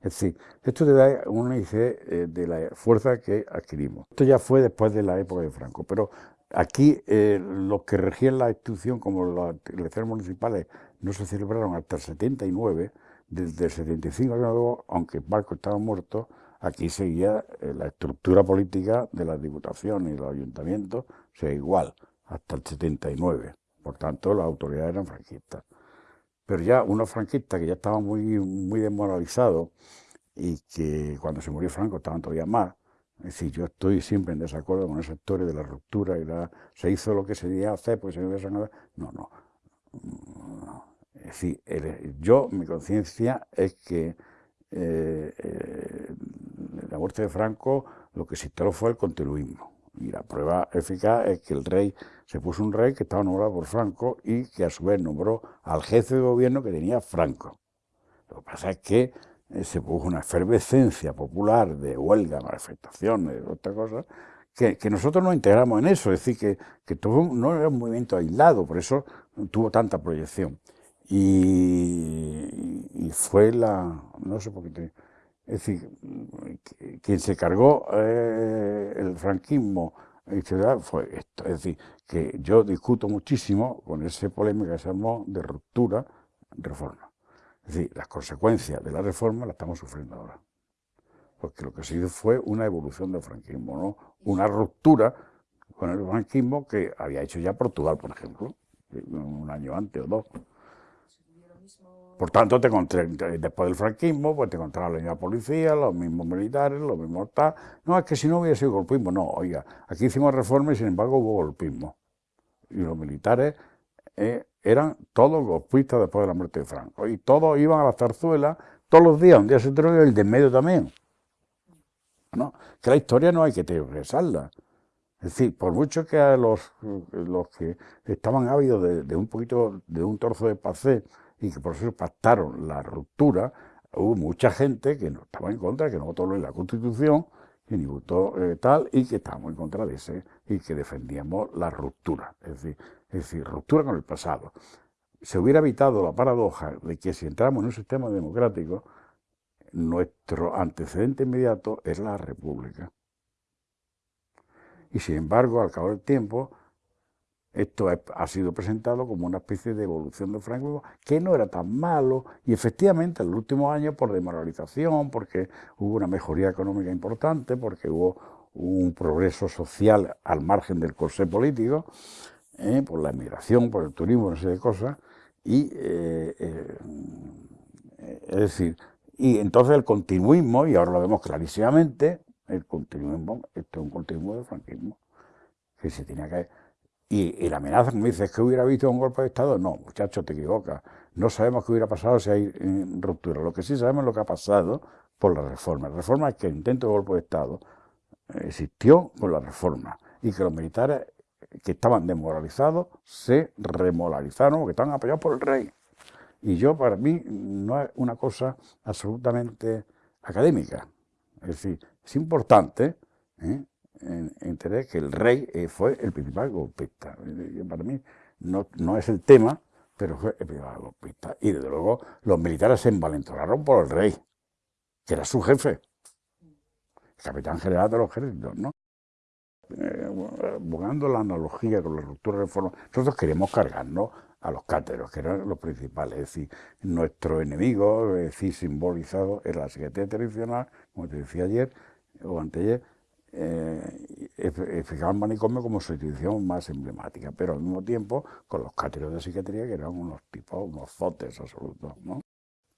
Es decir, esto te da un índice de la fuerza que adquirimos. Esto ya fue después de la época de Franco, pero Aquí eh, los que regían la institución, como las elecciones municipales, no se celebraron hasta el 79, desde el 75 aunque Barco estaba muerto, aquí seguía eh, la estructura política de las diputaciones y los ayuntamientos, sea, igual, hasta el 79. Por tanto, las autoridades eran franquistas. Pero ya unos franquistas que ya estaban muy, muy desmoralizados y que cuando se murió Franco estaban todavía más, es decir, yo estoy siempre en desacuerdo con esa historia de la ruptura y la, se hizo lo que se debía hacer porque se nada. No, no. Es decir, yo, mi conciencia es que eh, eh, la muerte de Franco lo que se instaló fue el continuismo. Y la prueba eficaz es que el rey, se puso un rey que estaba nombrado por Franco y que a su vez nombró al jefe de gobierno que tenía Franco. Lo que pasa es que se produjo una efervescencia popular de huelga, manifestaciones, otra cosa, que, nosotros nos integramos en eso, es decir, que, todo no era un movimiento aislado, por eso tuvo tanta proyección. Y, fue la, no sé por qué, es decir, quien se cargó eh, el franquismo fue esto, es decir, que yo discuto muchísimo con ese polémica que se armó de ruptura, reforma. Es decir, las consecuencias de la reforma las estamos sufriendo ahora. Porque lo que se hizo fue una evolución del franquismo, ¿no? una ruptura con el franquismo que había hecho ya Portugal, por ejemplo, un año antes o dos. Por tanto, te después del franquismo, pues te encontraba la policía, los mismos militares, los mismos tal. No, es que si no hubiera sido golpismo, no, oiga, aquí hicimos reforma y sin embargo hubo golpismo. Y los militares eh, eran todos golpistas después de la muerte de Franco. Y todos iban a la zarzuela todos los días, un día se y el de en medio también. ¿No? Que la historia no hay que regresarla. Es decir, por mucho que los, los que estaban ávidos de, un poquito, de un trozo de pacé y que por eso pactaron la ruptura, hubo mucha gente que no estaba en contra, que no votó en la Constitución, ni votó eh, tal, y que estábamos en contra de ese, y que defendíamos la ruptura. Es decir, es decir, ruptura con el pasado. Se hubiera evitado la paradoja de que si entramos en un sistema democrático, nuestro antecedente inmediato es la república. Y sin embargo, al cabo del tiempo, esto ha sido presentado como una especie de evolución de Franco, que no era tan malo, y efectivamente en los últimos años, por demoralización, porque hubo una mejoría económica importante, porque hubo un progreso social al margen del corsé político, ¿eh? por la emigración, por el turismo, una serie de cosas, y eh, eh, es decir, y entonces el continuismo, y ahora lo vemos clarísimamente, el continuismo, esto es un continuismo del franquismo, que se tenía que... Y, la amenaza, me dices, que hubiera visto un golpe de Estado? No, muchachos, te equivocas. No sabemos qué hubiera pasado si hay ruptura. Lo que sí sabemos es lo que ha pasado por la reforma. La reforma es que el intento de golpe de Estado existió por la reforma y que los militares que estaban desmoralizados se remoralizaron porque estaban apoyados por el rey. Y yo, para mí, no es una cosa absolutamente académica. Es decir, es importante ¿eh? Entender que el rey eh, fue el principal golpista. Para mí no, no es el tema, pero fue el principal golpista. Y desde luego los militares se envalentonaron por el rey, que era su jefe, el capitán general de los ejércitos, ¿no? eh, buscando la analogía con la ruptura de reforma, nosotros queremos cargarnos a los cáteros, que eran los principales, es decir, nuestro enemigo, es decir, simbolizado en la Secretaría Tradicional, como te decía ayer o anteayer, eh, fijaban manicomio como su institución más emblemática, pero al mismo tiempo con los cáteros de psiquiatría que eran unos tipos, unos zotes absolutos, ¿no?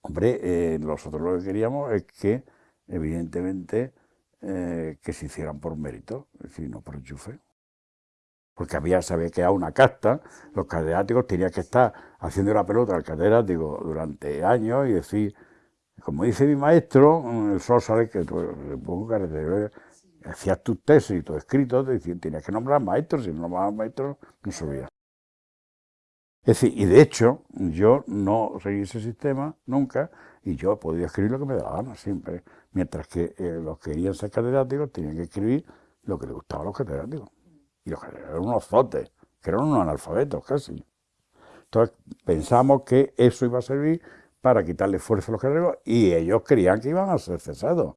Hombre, eh, nosotros lo que queríamos es que, evidentemente, eh, que se hicieran por mérito, decir, no por enchufe. Porque había, se había quedado una casta, los catedráticos tenían que estar haciendo la pelota al catedrático durante años y decir, como dice mi maestro, el sol sale que tú, hacías tus tesis y tus escritos, tenías que nombrar maestros, si no nombrabas maestros, no subías. Es decir, y de hecho, yo no seguí ese sistema nunca, y yo podía escribir lo que me daba gana siempre, mientras que eh, los que querían ser catedráticos tenían que escribir lo que les gustaba a los catedráticos. Y los catedráticos eran unos zotes, que eran unos analfabetos casi. Entonces pensamos que eso iba a servir para quitarle fuerza a los catedráticos y ellos creían que iban a ser cesados.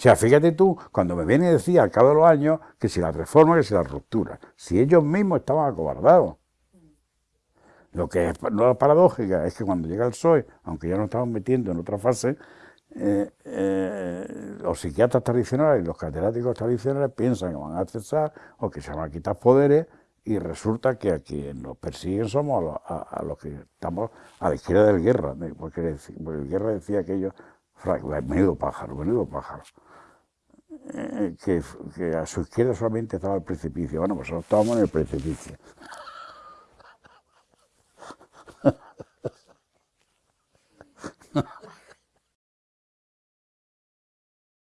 O sea, fíjate tú, cuando me viene y decía al cabo de los años que si la reforma, que si la ruptura, si ellos mismos estaban acobardados. Lo que es no paradójica es que cuando llega el PSOE, aunque ya nos estamos metiendo en otra fase, eh, eh, los psiquiatras tradicionales y los catedráticos tradicionales piensan que van a cesar o que se van a quitar poderes y resulta que a quienes nos persiguen somos a los, que estamos a la izquierda del guerra, porque, el guerra decía que ellos, menudo pájaro, menudo pájaro, que, a su izquierda solamente estaba el precipicio, bueno, pues estábamos en el precipicio.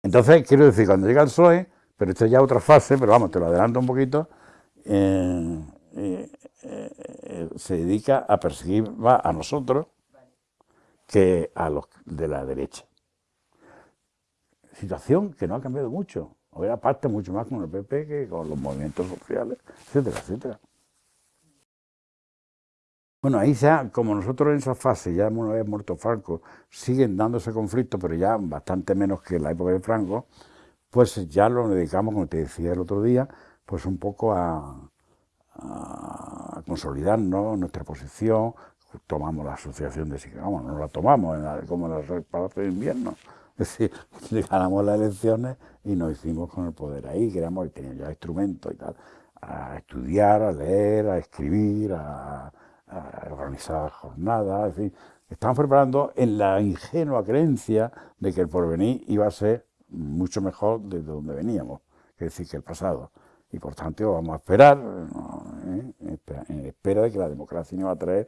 Entonces, quiero decir, cuando llega el PSOE, pero esto es ya otra fase, pero vamos, te lo adelanto un poquito, eh, eh, eh, se dedica a perseguir más a nosotros que a los de la derecha. Situación que no ha cambiado mucho. Hoy aparte mucho más con el PP que con los movimientos sociales, etcétera, etcétera. Bueno, ahí ya, como nosotros en esa fase, ya una vez muerto Franco, siguen dándose conflictos, pero ya bastante menos que en la época de Franco, pues ya lo dedicamos, como te decía el otro día, pues un poco a, a consolidarnos, nuestra posición, tomamos la asociación de vamos, no la tomamos como en el Palacio de Invierno, es decir, ganamos las elecciones y nos hicimos con el poder ahí, queríamos, y teníamos ya instrumentos y tal, a estudiar, a leer, a escribir, a organizar jornadas, en fin, estamos preparando en la ingenua creencia de que el porvenir iba a ser mucho mejor de donde veníamos, es decir, que el pasado. Y por tanto vamos a esperar, ¿eh? en espera de que la democracia nos iba a traer,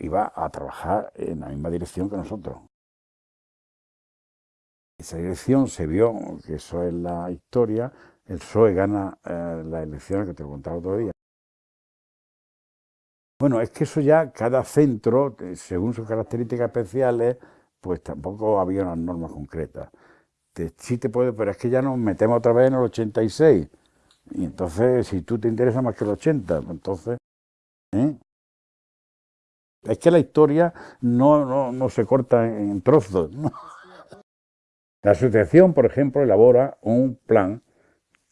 iba a trabajar en la misma dirección que nosotros. Esa dirección se vio, que eso es la historia, el PSOE gana eh, las elecciones que te he contado otro día, bueno, es que eso ya, cada centro, eh, según sus características especiales, pues tampoco había unas normas concretas. sí te puede, pero es que ya nos metemos otra vez en el 86. Y entonces, si tú te interesa más que el 80, pues entonces... ¿eh? Es que la historia no, no, se corta en, trozos. La asociación, por ejemplo, elabora un plan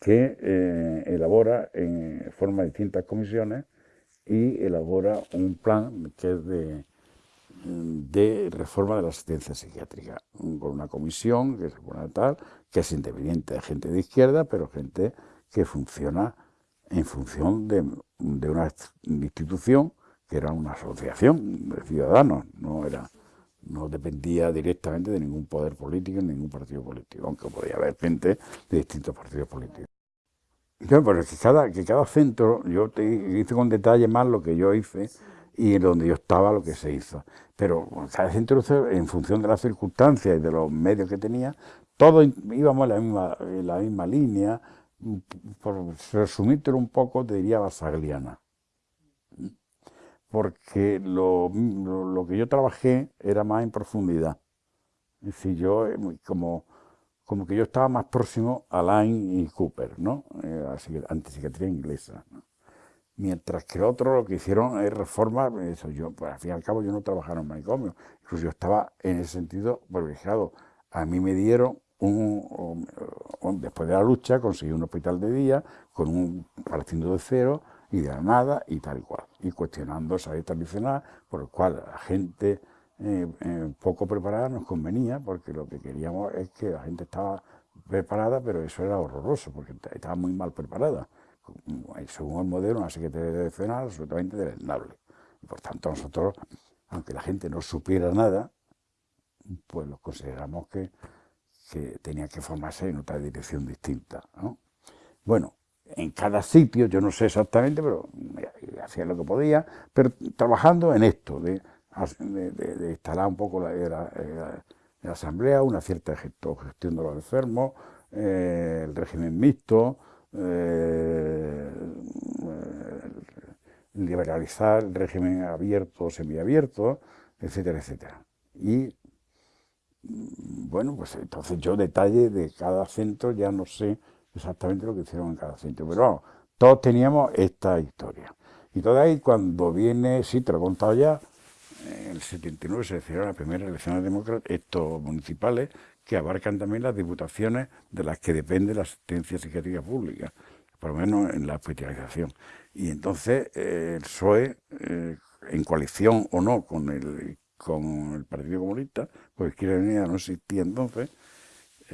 que eh, elabora en forma de distintas comisiones y elabora un plan que es de, reforma de la asistencia psiquiátrica, con una comisión que es tal, que es independiente de gente de izquierda, pero gente que funciona en función de una institución que era una asociación de ciudadanos, no era no dependía directamente de ningún poder político, ni ningún partido político, aunque podía haber gente de distintos partidos políticos. Pero es que cada, que cada centro, yo te hice con detalle más lo que yo hice y donde yo estaba lo que se hizo. Pero cada centro, en función de las circunstancias y de los medios que tenía, todos íbamos en la misma, la misma línea. Por resumírtelo un poco, te diría basagliana. Porque lo, lo que yo trabajé era más en profundidad. Es decir, yo como como que yo estaba más próximo a Line y Cooper, ¿no? Eh, antipsiquiatría inglesa. Mientras que otro lo que hicieron es reformar, eso yo, pues al fin y al cabo yo no trabajaba en manicomio, incluso yo estaba en ese sentido privilegiado. A mí me dieron un, después de la lucha conseguí un hospital de día con un partiendo de cero y de la nada y tal y cual, y cuestionando esa ley tradicional por el cual la gente eh, eh, poco preparada nos convenía, porque lo que queríamos es que la gente estaba preparada, pero eso era horroroso, porque estaba muy mal preparada. Según el modelo, una secretaría de nacional absolutamente deleznable. Y por tanto, nosotros, aunque la gente no supiera nada, pues lo consideramos que, que tenía que formarse en otra dirección distinta. Bueno, en cada sitio, yo no sé exactamente, pero hacía lo que podía, pero trabajando en esto, de de, instalar un poco la, la, asamblea, una cierta gestión de los enfermos, eh, el régimen mixto, eh, liberalizar el régimen abierto o semiabierto, etcétera, etcétera. Y mm, bueno, pues entonces yo detalle de cada centro ya no sé exactamente lo que hicieron en cada centro, pero vamos, todos teníamos esta historia. Y todavía cuando viene, sí, te lo he contado ya, en el 79 se hicieron las primeras elecciones democráticas, estos municipales, que abarcan también las diputaciones de las que depende la asistencia psiquiátrica pública, por lo menos en la hospitalización. Y entonces eh, el PSOE, eh, en coalición o no con el, con el Partido Comunista, pues Izquierda Unida no existía entonces,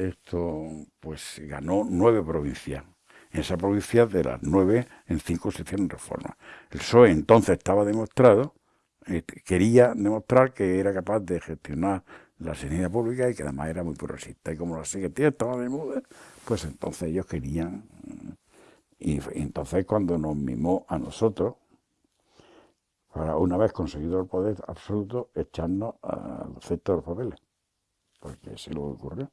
esto pues ganó nueve provincias. En esa provincia de las nueve, en cinco se hicieron reformas. El PSOE entonces estaba demostrado, eh, quería demostrar que era capaz de gestionar la sanidad pública y que además era muy progresista. Y como la secretaría estaba de moda, pues entonces ellos querían... Y, entonces cuando nos mimó a nosotros, para una vez conseguido el poder absoluto, echarnos al centro de los papeles, porque se lo ocurrió.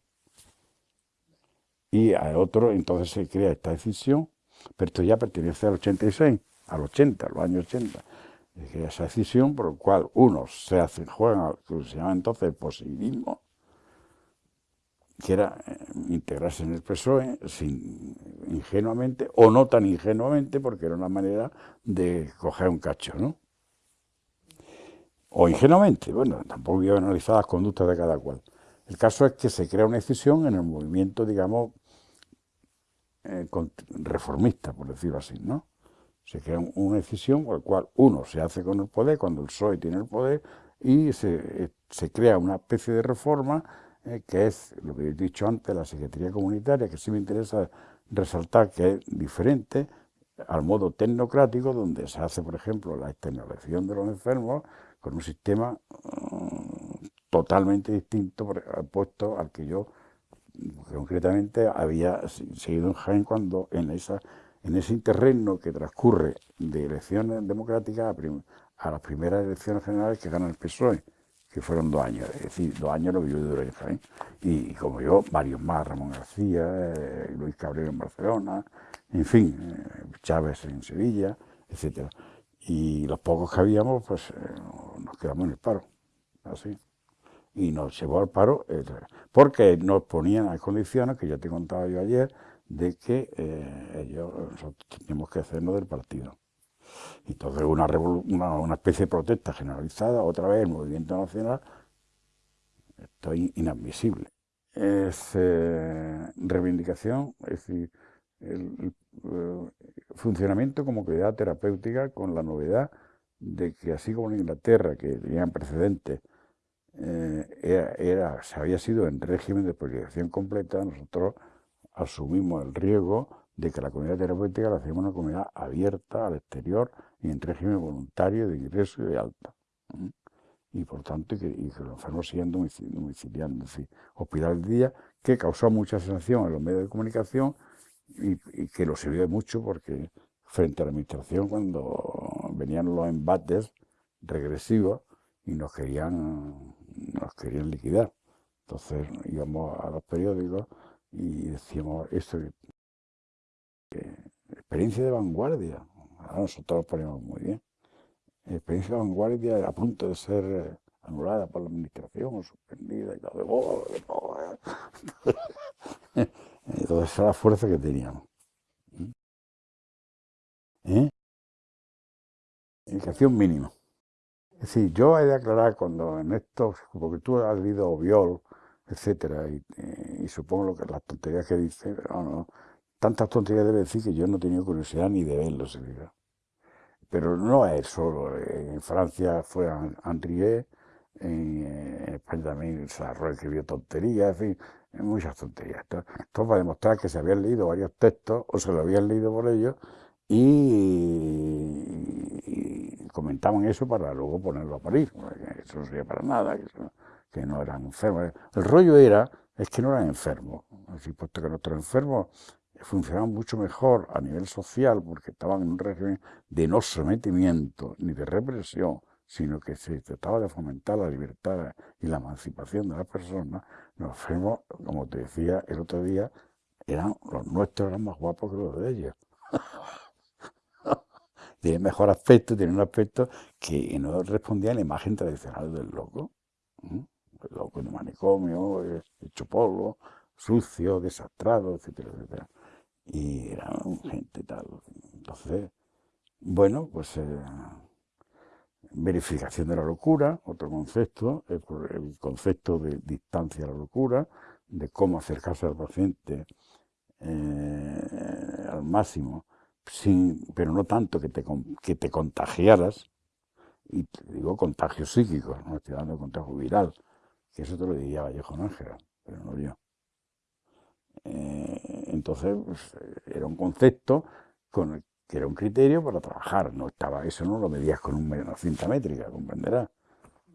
Y a otro, entonces se crea esta decisión, pero esto ya pertenece al 86, al 80, a los años 80 esa decisión por la cual unos se hacen, juegan que se llama entonces el positivismo, que era eh, integrarse en el PSOE sin, ingenuamente, o no tan ingenuamente, porque era una manera de coger un cacho, ¿no? O ingenuamente, bueno, tampoco voy a analizar las conductas de cada cual. El caso es que se crea una decisión en el movimiento, digamos, eh, reformista, por decirlo así, ¿no? Se crea una decisión por la cual uno se hace con el poder cuando el PSOE tiene el poder y se, eh, crea una especie de reforma eh, que es, lo que he dicho antes, la Secretaría Comunitaria, que sí me interesa resaltar que es diferente al modo tecnocrático, donde se hace, por ejemplo, la externalización de los enfermos con un sistema mm, totalmente distinto, puesto al que yo concretamente había seguido en Jaén cuando en esa en ese terreno que transcurre de elecciones democráticas a, las primeras elecciones generales que gana el PSOE, que fueron dos años, es decir, dos años lo que yo duré Jaén. Y, como yo, varios más, Ramón García, eh, Luis Cabrera en Barcelona, en fin, eh, Chávez en Sevilla, etcétera. Y los pocos que habíamos, pues eh, nos quedamos en el paro, así. Y nos llevó al paro, porque nos ponían las condiciones que ya te contaba yo ayer, de que eh, ellos, nosotros teníamos que hacernos del partido. Entonces una, una, especie de protesta generalizada, otra vez el movimiento nacional, esto es inadmisible. Es eh, reivindicación, es decir, el, eh, funcionamiento como comunidad terapéutica con la novedad de que así como en Inglaterra, que tenían precedentes, era, se había sido en régimen de priorización completa, nosotros asumimos el riesgo de que la comunidad terapéutica la hacemos una comunidad abierta al exterior y en régimen voluntario de ingreso y de alta. Y por tanto, que, y que los enfermos sigan domiciliando, es hospital de día, que causó mucha sensación en los medios de comunicación y, que lo sirvió mucho porque frente a la administración, cuando venían los embates regresivos y nos querían, nos querían liquidar. Entonces íbamos a los periódicos y decíamos esto, experiencia de vanguardia, ahora nosotros lo ponemos muy bien, experiencia de vanguardia a punto de ser eh, anulada por la administración o suspendida y todo, de todo. Entonces esa era la fuerza que teníamos. ¿Mm? ¿Eh? Educación mínima. Es decir, yo he de aclarar cuando en esto, porque tú has leído Viol, etcétera, y, y, supongo lo que las tonterías que dice, no, no, tantas tonterías debe decir que yo no he tenido curiosidad ni de verlo, Pero no es solo, en Francia fue Andrié, en España también Sarro escribió tonterías, en fin, muchas tonterías. Esto, esto, para demostrar que se habían leído varios textos, o se lo habían leído por ellos, y, comentaban eso para luego ponerlo a parir, eso no sería para nada, que no eran enfermos. El rollo era, es que no eran enfermos, así puesto que nuestros enfermos funcionaban mucho mejor a nivel social porque estaban en un régimen de no sometimiento ni de represión, sino que se trataba de fomentar la libertad y la emancipación de las personas, los enfermos, como te decía el otro día, eran los nuestros eran más guapos que los de ellos. Tienen mejor aspecto, tienen un aspecto que no respondía a la imagen tradicional del loco loco de manicomio, hecho polvo, sucio, desastrado, etcétera, etcétera. Y era gente tal. Entonces, bueno, pues eh, verificación de la locura, otro concepto, el, concepto de distancia a la locura, de cómo acercarse al paciente eh, al máximo, sin, pero no tanto que te, que te contagiaras, y te digo contagio psíquico, no estoy hablando de contagio viral, que eso te lo diría Vallejo Nájera, pero no yo. Eh, entonces, pues, era un concepto con que era un criterio para trabajar, no estaba, eso no lo medías con una cinta métrica, comprenderás,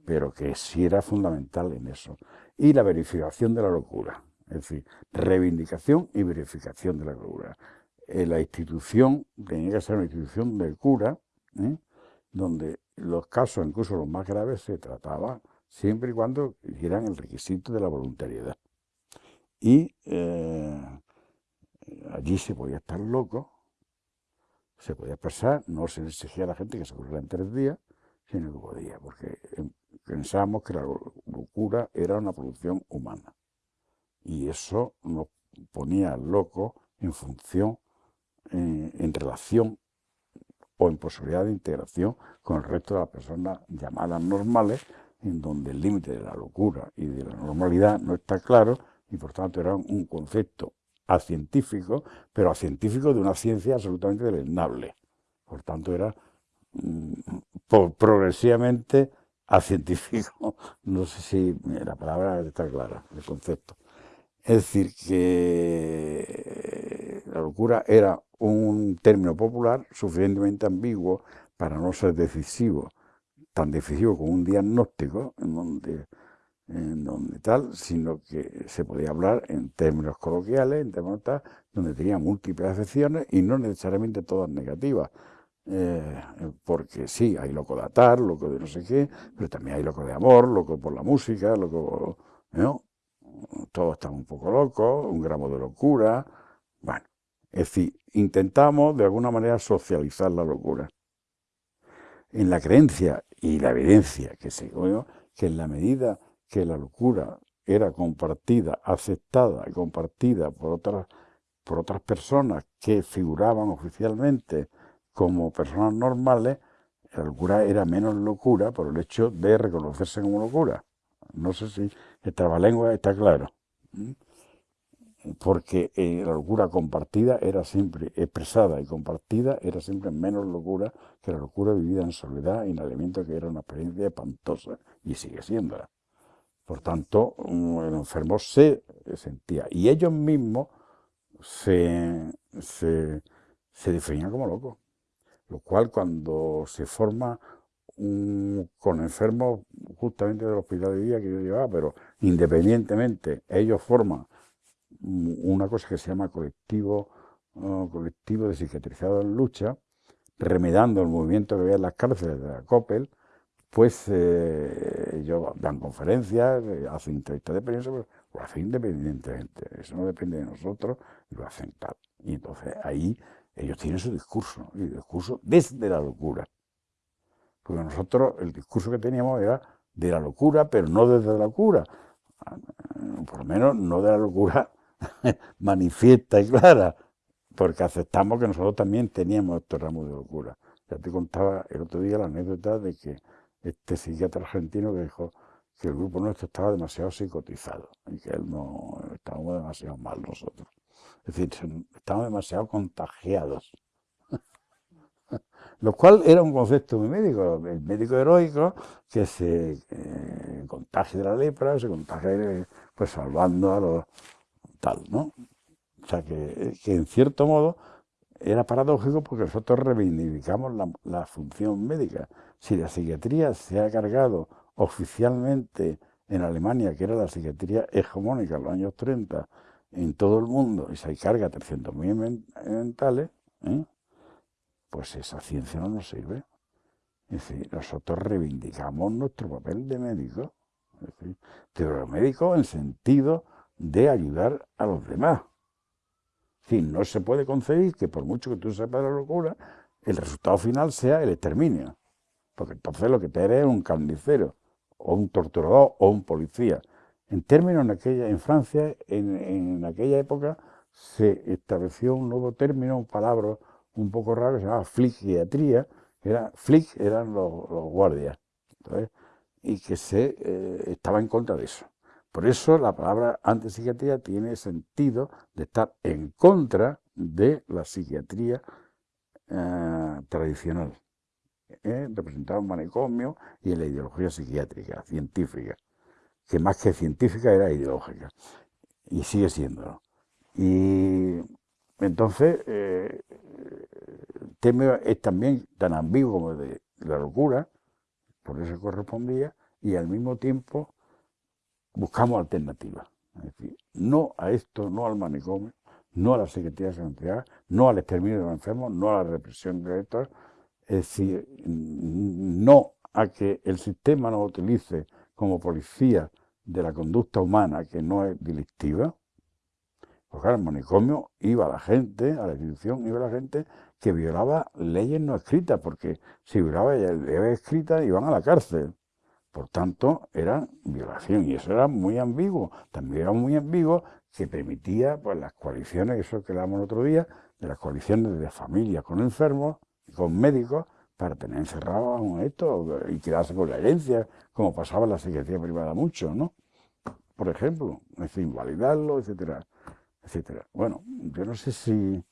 pero que sí era fundamental en eso. Y la verificación de la locura, es decir, reivindicación y verificación de la locura. Eh, la institución tenía que ser una institución de cura, ¿eh? donde los casos, incluso los más graves, se trataba siempre y cuando hicieran el requisito de la voluntariedad. Y eh, allí se podía estar loco, se podía pasar, no se exigía a la gente que se curara en tres días, sino que podía, porque em, pensábamos que la locura era una producción humana. Y eso nos ponía loco en función, eh, en relación o en posibilidad de integración con el resto de las personas llamadas normales, en donde el límite de la locura y de la normalidad no está claro y por tanto era un concepto a científico, pero a científico de una ciencia absolutamente deleznable. Por tanto, era mm, progresivamente a científico. No sé si la palabra está clara, el concepto. Es decir, que la locura era un término popular suficientemente ambiguo para no ser decisivo, tan decisivo como un diagnóstico, en donde tal, sino que se podía hablar en términos coloquiales, en términos tal, donde tenía múltiples acepciones y no necesariamente todas negativas. Eh, porque sí, hay loco de atar, loco de no sé qué, pero también hay loco de amor, loco por la música, loco, ¿no? Todos estamos un poco locos, un gramo de locura, bueno, es decir, intentamos de alguna manera socializar la locura. En la creencia y la evidencia que se que en la medida que la locura era compartida, aceptada y compartida por otras, por otras personas que figuraban oficialmente como personas normales, la locura era menos locura por el hecho de reconocerse como locura. No sé si el trabalengua está claro. Porque eh, la locura compartida era siempre expresada y compartida era siempre menos locura que la locura vivida en soledad y en alimento que era una experiencia espantosa y sigue siendo. Por tanto, el enfermo se sentía, y ellos mismos se, definían como locos. Lo cual cuando se forma con enfermos justamente del hospital de día que yo llevaba, pero independientemente, ellos forman una cosa que se llama colectivo, colectivo de psiquiatrizados en lucha, remedando el movimiento que había en las cárceles de la COPEL, pues eh, ellos dan conferencias, eh, hacen entrevistas de prensa, pero lo hacen independientemente, eso no depende de nosotros, y lo hacen tal. Y entonces ahí ellos tienen su discurso, y discurso desde la locura. Porque nosotros el discurso que teníamos era de la locura, pero no desde la locura, por lo menos no de la locura manifiesta y clara, porque aceptamos que nosotros también teníamos estos ramos de locura. Ya te contaba el otro día la anécdota de que este psiquiatra argentino que dijo que el grupo nuestro estaba demasiado psicotizado y que él no estábamos demasiado mal nosotros. Es decir, estábamos demasiado contagiados. Lo cual era un concepto muy médico, el médico heroico que se eh, contagia de la lepra, se contagia pues salvando a los tal, ¿no? O sea que, en cierto modo era paradójico porque nosotros reivindicamos la, función médica. Si la psiquiatría se ha cargado oficialmente en Alemania, que era la psiquiatría hegemónica en los años 30 en todo el mundo, y se carga 300.000 mentales, ¿eh? pues esa ciencia no nos sirve. Es decir, nosotros reivindicamos nuestro papel de médico, es decir, de médico en sentido de ayudar a los demás. Sí, no se puede concebir que por mucho que tú sepas la locura, el resultado final sea el exterminio. Porque entonces lo que te eres es un carnicero, o un torturador, o un policía. En términos, en, aquella, en Francia, en, aquella época, se estableció un nuevo término, un palabra un poco raro, que se llamaba fligiatría, era, flic eran los, guardias, y que se eh, estaba en contra de eso. Por eso la palabra antipsiquiatría tiene sentido de estar en contra de la psiquiatría eh, tradicional, ¿eh? representado en manicomio y en la ideología psiquiátrica, científica, que más que científica era ideológica, y sigue siendo. Y entonces, eh, el es también tan ambiguo como de la locura, por eso correspondía, y al mismo tiempo buscamos alternativas. Es decir, no a esto, no al manicomio, no a la Secretaría de no al exterminio de los enfermos, no a la represión de estos, es decir, no a que el sistema nos utilice como policía de la conducta humana que no es delictiva, porque al manicomio iba la gente, a la institución iba la gente que violaba leyes no escritas, porque si violaba leyes escritas iban a la cárcel. Por tanto, era violación y eso era muy ambiguo. También era muy ambiguo que permitía pues, las coaliciones, eso que hablamos el otro día, de las coaliciones de familias con enfermos, con médicos, para tener encerrados a esto y quedarse con la herencia, como pasaba en la Secretaría Privada mucho, ¿no? Por ejemplo, es invalidarlo, etcétera, etcétera. Bueno, yo no sé si,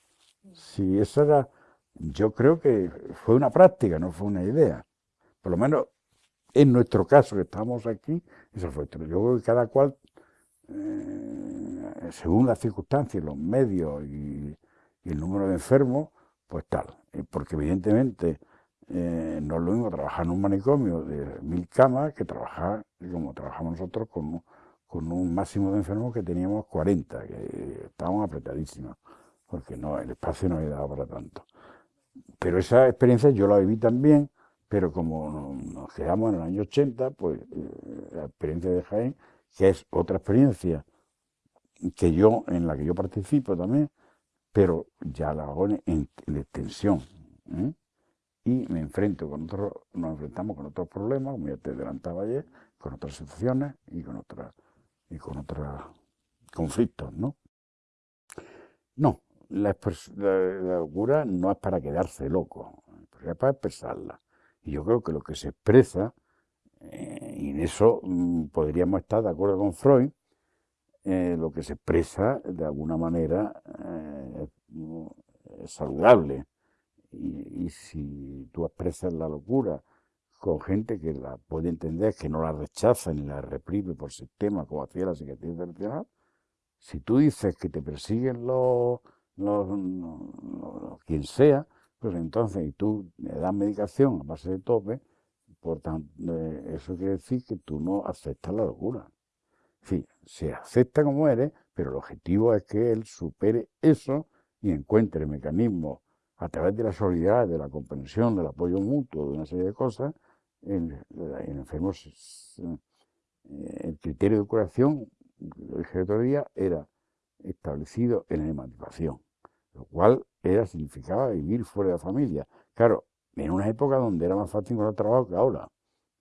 si eso era, yo creo que fue una práctica, no fue una idea. Por lo menos en nuestro caso, que estamos aquí, eso fue. Yo creo que cada cual, eh, según las circunstancias, los medios y, el número de enfermos, pues tal. Porque evidentemente eh, no es lo mismo trabajar en un manicomio de mil camas que trabajar, como trabajamos nosotros, con, con un máximo de enfermos que teníamos 40, que estábamos apretadísimos, porque no, el espacio no había dado para tanto. Pero esa experiencia yo la viví también pero como nos quedamos en el año 80, pues eh, la experiencia de Jaén, que es otra experiencia que yo, en la que yo participo también, pero ya la hago en, extensión. ¿eh? Y me enfrento con otros, nos enfrentamos con otros problemas, como ya te adelantaba ayer, con otras situaciones y con otras y con otros conflictos, ¿no? No, la, locura no es para quedarse loco, es para expresarla. Y yo creo que lo que se expresa, eh, y en eso mm, podríamos estar de acuerdo con Freud, eh, lo que se expresa de alguna manera eh, es saludable. Y, si tú expresas la locura con gente que la puede entender, que no la rechaza ni la reprime por sistema, como hacía la Secretaría Internacional, si tú dices que te persiguen los, los quien sea, pues entonces, y tú le das medicación a base de tope, por tanto, eh, eso quiere decir que tú no aceptas la locura. Sí, se acepta como eres, pero el objetivo es que él supere eso y encuentre mecanismos a través de la solidaridad, de la comprensión, del apoyo mutuo, de una serie de cosas, en, enfermos. Eh, el criterio de curación, lo dije el otro día, era establecido en la emancipación, lo cual era, significaba vivir fuera de la familia. Claro, en una época donde era más fácil encontrar trabajo que ahora.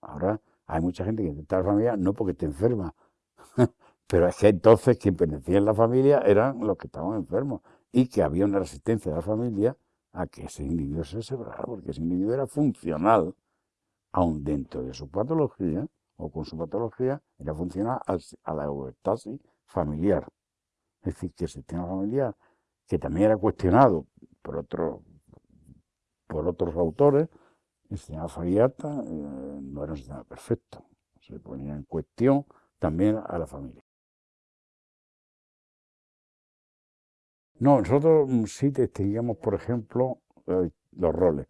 Ahora hay mucha gente que intenta la familia no porque esté enferma, pero es que entonces quien pertenecía en la familia eran los que estaban enfermos y que había una resistencia de la familia a que ese individuo se separara, porque ese individuo era funcional, aun dentro de su patología o con su patología, era funcional a la homeostasis familiar. Es decir, que el sistema familiar que también era cuestionado por, por otros autores, el sistema Fariata eh, no era un sistema perfecto. Se ponía en cuestión también a la familia. No, nosotros mm, sí distinguíamos, por ejemplo, eh, los roles.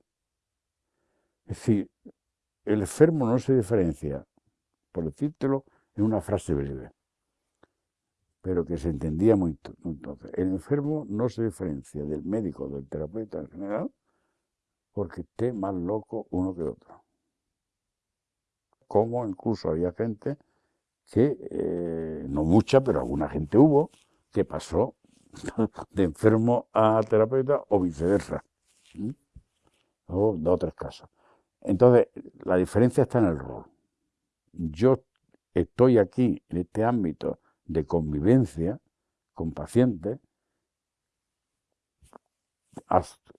Es decir, el enfermo no se diferencia, por decírtelo, en una frase breve pero que se entendía muy entonces. El enfermo no se diferencia del médico, del terapeuta en general, porque esté más loco uno que otro. Como incluso había gente que, eh, no mucha, pero alguna gente hubo, que pasó de enfermo a terapeuta o viceversa. O de otras casos. Entonces, la diferencia está en el rol. Yo estoy aquí, en este ámbito, de convivencia con pacientes,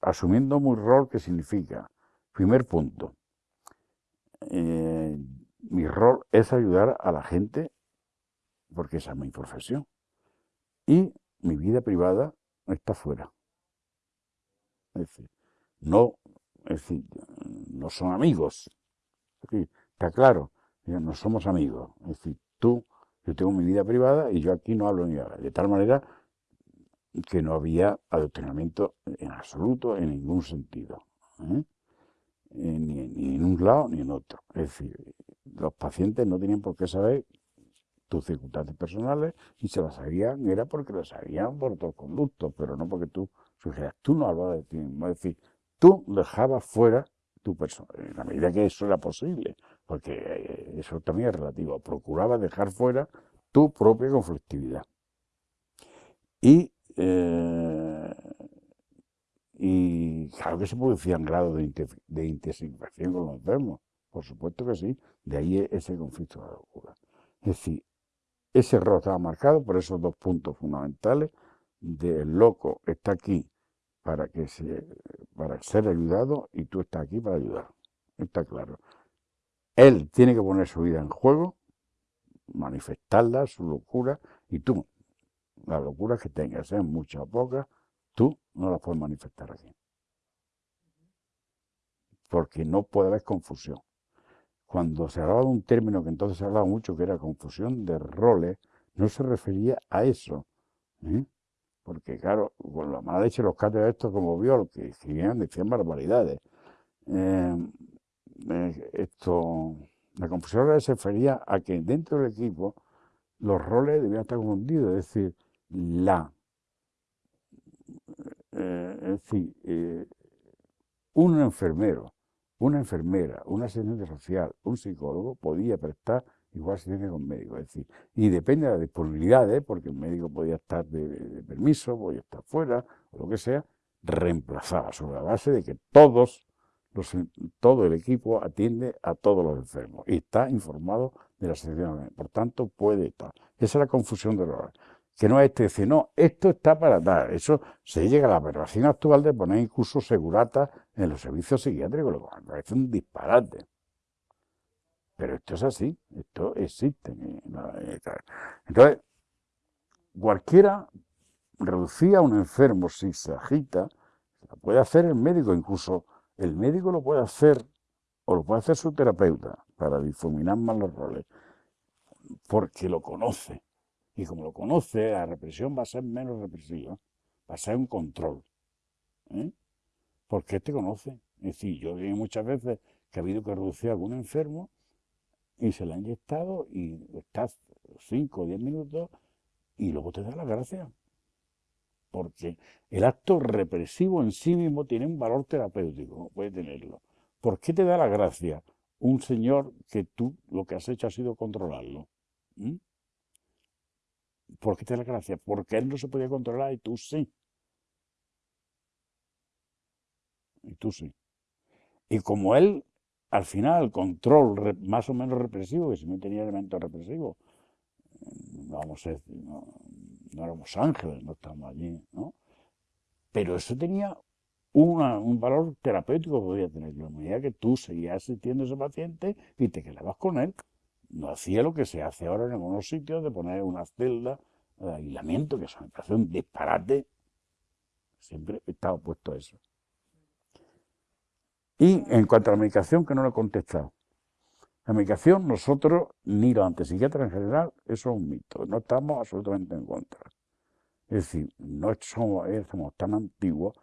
asumiendo muy rol que significa, primer punto, eh, mi rol es ayudar a la gente porque esa es mi profesión. Y mi vida privada está fuera. No, es decir, no son amigos. está claro, no somos amigos. Es decir, tú, yo tengo mi vida privada y yo aquí no hablo ni nada. De tal manera que no había adoctrinamiento en absoluto, en ningún sentido. ¿eh? Eh, ni, en un lado ni en otro. Es decir, los pacientes no tenían por qué saber tus circunstancias personales y se las sabían, era porque lo sabían por otros conductos, pero no porque tú sugieras, tú no hablabas de ti mismo. Es decir, tú dejabas fuera tu persona, en la medida que eso era posible, porque eh, eso también es relativo, procuraba dejar fuera tu propia conflictividad. Y, eh, y claro que se producían grados de, de intensificación con los enfermos, por supuesto que sí, de ahí ese conflicto de la locura. Es decir, ese error estaba marcado por esos dos puntos fundamentales del loco está aquí para que se, para ser ayudado y tú estás aquí para ayudar. Está claro. Él tiene que poner su vida en juego, manifestarla, su locura, y tú, las locuras que tengas, sean muchas o pocas, tú no las puedes manifestar aquí. Porque no puede haber confusión. Cuando se hablaba de un término que entonces se hablaba mucho, que era confusión de roles, no se refería a eso. ¿eh? Porque, claro, con la mala leche los de estos como vio, que escribían, decían barbaridades. Eh, eh, esto, la confusión se refería a que dentro del equipo los roles debían estar confundidos, es decir, la, es decir, un enfermero una enfermera, una asistente social, un psicólogo podía prestar igual asistencia con médico. Es decir, y depende de la disponibilidad, ¿eh? porque el médico podía estar de, permiso, podía estar fuera, o lo que sea, reemplazaba sobre la base de que todos todo el equipo atiende a todos los enfermos y está informado de la situación. Por tanto, puede estar. Esa es la confusión de los que no es este decir, no, esto está para dar. Eso se llega a la aberración actual de poner incluso segurata en los servicios psiquiátricos, cual parece un disparate. Pero esto es así, esto existe. Entonces, cualquiera reducía a un enfermo si se agita, lo puede hacer el médico, incluso el médico lo puede hacer, o lo puede hacer su terapeuta, para difuminar más los roles, porque lo conoce y como lo conoce, la represión va a ser menos represiva, va a ser un control. ¿eh? Porque te conoce. Es decir, yo he muchas veces que ha habido que reducir a algún enfermo y se le ha inyectado y estás 5 o 10 minutos y luego te da la gracia. Porque el acto represivo en sí mismo tiene un valor terapéutico, puede tenerlo. ¿Por qué te da la gracia un señor que tú lo que has hecho ha sido controlarlo? ¿Mm? ¿Por qué te da gracia? Porque él no se podía controlar y tú sí. Y tú sí. Y como él, al final, el control más o menos represivo, que si no tenía elementos represivos, vamos a decir, éramos ángeles, no estábamos allí, ¿no? Pero eso tenía un valor terapéutico que podía tener. La medida que tú seguías asistiendo a ese paciente y te quedabas con él no hacía lo que se hace ahora en algunos sitios de poner una celda de aislamiento, que eso me parece disparate. Siempre he estado opuesto a eso. Y en cuanto a la medicación, que no lo he contestado. La medicación, nosotros, ni los antipsiquiatras en general, eso es un mito. No estamos absolutamente en contra. Es decir, no somos, tan antiguos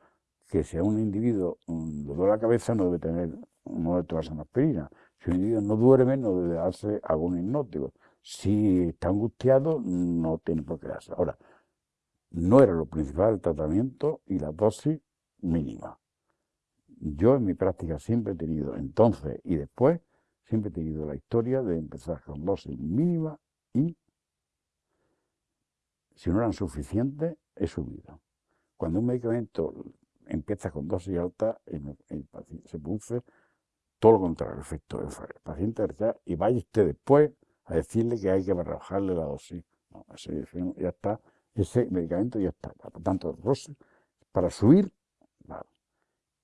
que si a un individuo le duele la cabeza no debe tener, no debe tomarse una aspirina. Si un individuo no duerme, no debe darse algún hipnótico. Si está angustiado, no tiene por qué darse. Ahora, no era lo principal el tratamiento y la dosis mínima. Yo en mi práctica siempre he tenido, entonces y después, siempre he tenido la historia de empezar con dosis mínima y, si no eran suficientes, he subido. Cuando un medicamento empieza con dosis alta, se produce todo lo contrario, el efecto. El paciente y vaya usted después a decirle que hay que bajarle la dosis. No, ese, ya está, ese medicamento ya está. Por tanto, para subir,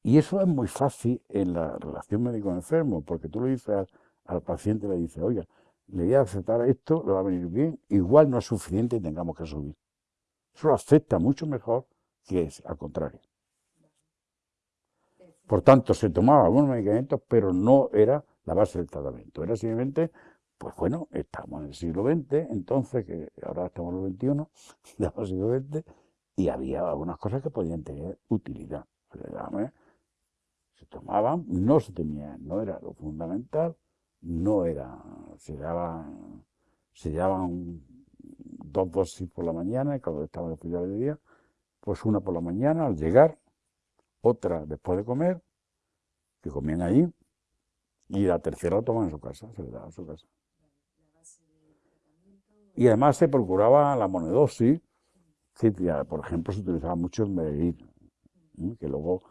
Y eso es muy fácil en la relación médico-enfermo, porque tú le dices al, paciente, le dices, oiga, le voy a aceptar esto, le va a venir bien, igual no es suficiente y tengamos que subir. Eso lo acepta mucho mejor que es al contrario. Por tanto, se tomaba algunos medicamentos, pero no era la base del tratamiento. Era simplemente, pues bueno, estamos en el siglo XX, entonces, que ahora estamos en el XXI, siglo XX, y había algunas cosas que podían tener utilidad. Se tomaban, no se tenían, no era lo fundamental, no era, se daban, se daban dos dosis por la mañana, cuando estaba en el de día, pues una por la mañana al llegar, otra después de comer, que comían allí, y la tercera la tomaban en su casa, se le daba en su casa. Y además se procuraba la monedosis, por ejemplo, se utilizaba mucho el Mererit, que luego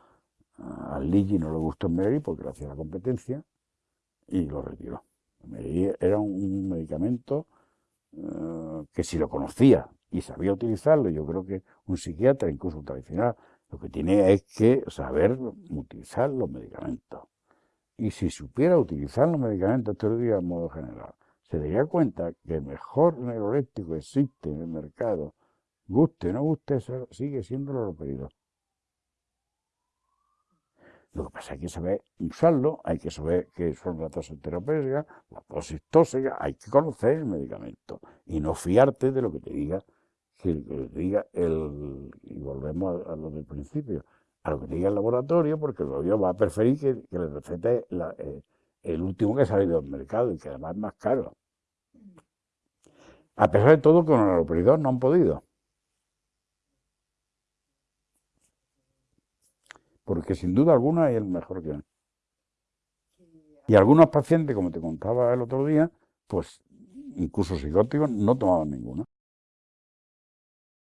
al Ligi no le gustó Mererit porque le hacía la competencia y lo retiró. Era un medicamento eh, que si lo conocía y sabía utilizarlo, yo creo que un psiquiatra, incluso un tradicional, lo que tiene es que saber utilizar los medicamentos. Y si supiera utilizar los medicamentos, te lo digo de modo general, se daría cuenta que el mejor neuroléctico existe en el mercado, guste o no guste, sigue siendo el haloperidol. Lo que pasa es que hay que saber usarlo, hay que saber qué son las dosis terapéuticas, las dosis tóxicas, hay que conocer el medicamento y no fiarte de lo que te diga que diga el, y volvemos a, lo del principio, a lo que diga el laboratorio, porque el laboratorio va a preferir que, le recete eh, el último que ha salido del mercado y que además es más caro. A pesar de todo, con el haloperidol no han podido. Porque sin duda alguna es el mejor que hay. Y algunos pacientes, como te contaba el otro día, pues incluso psicóticos, no tomaban ninguna.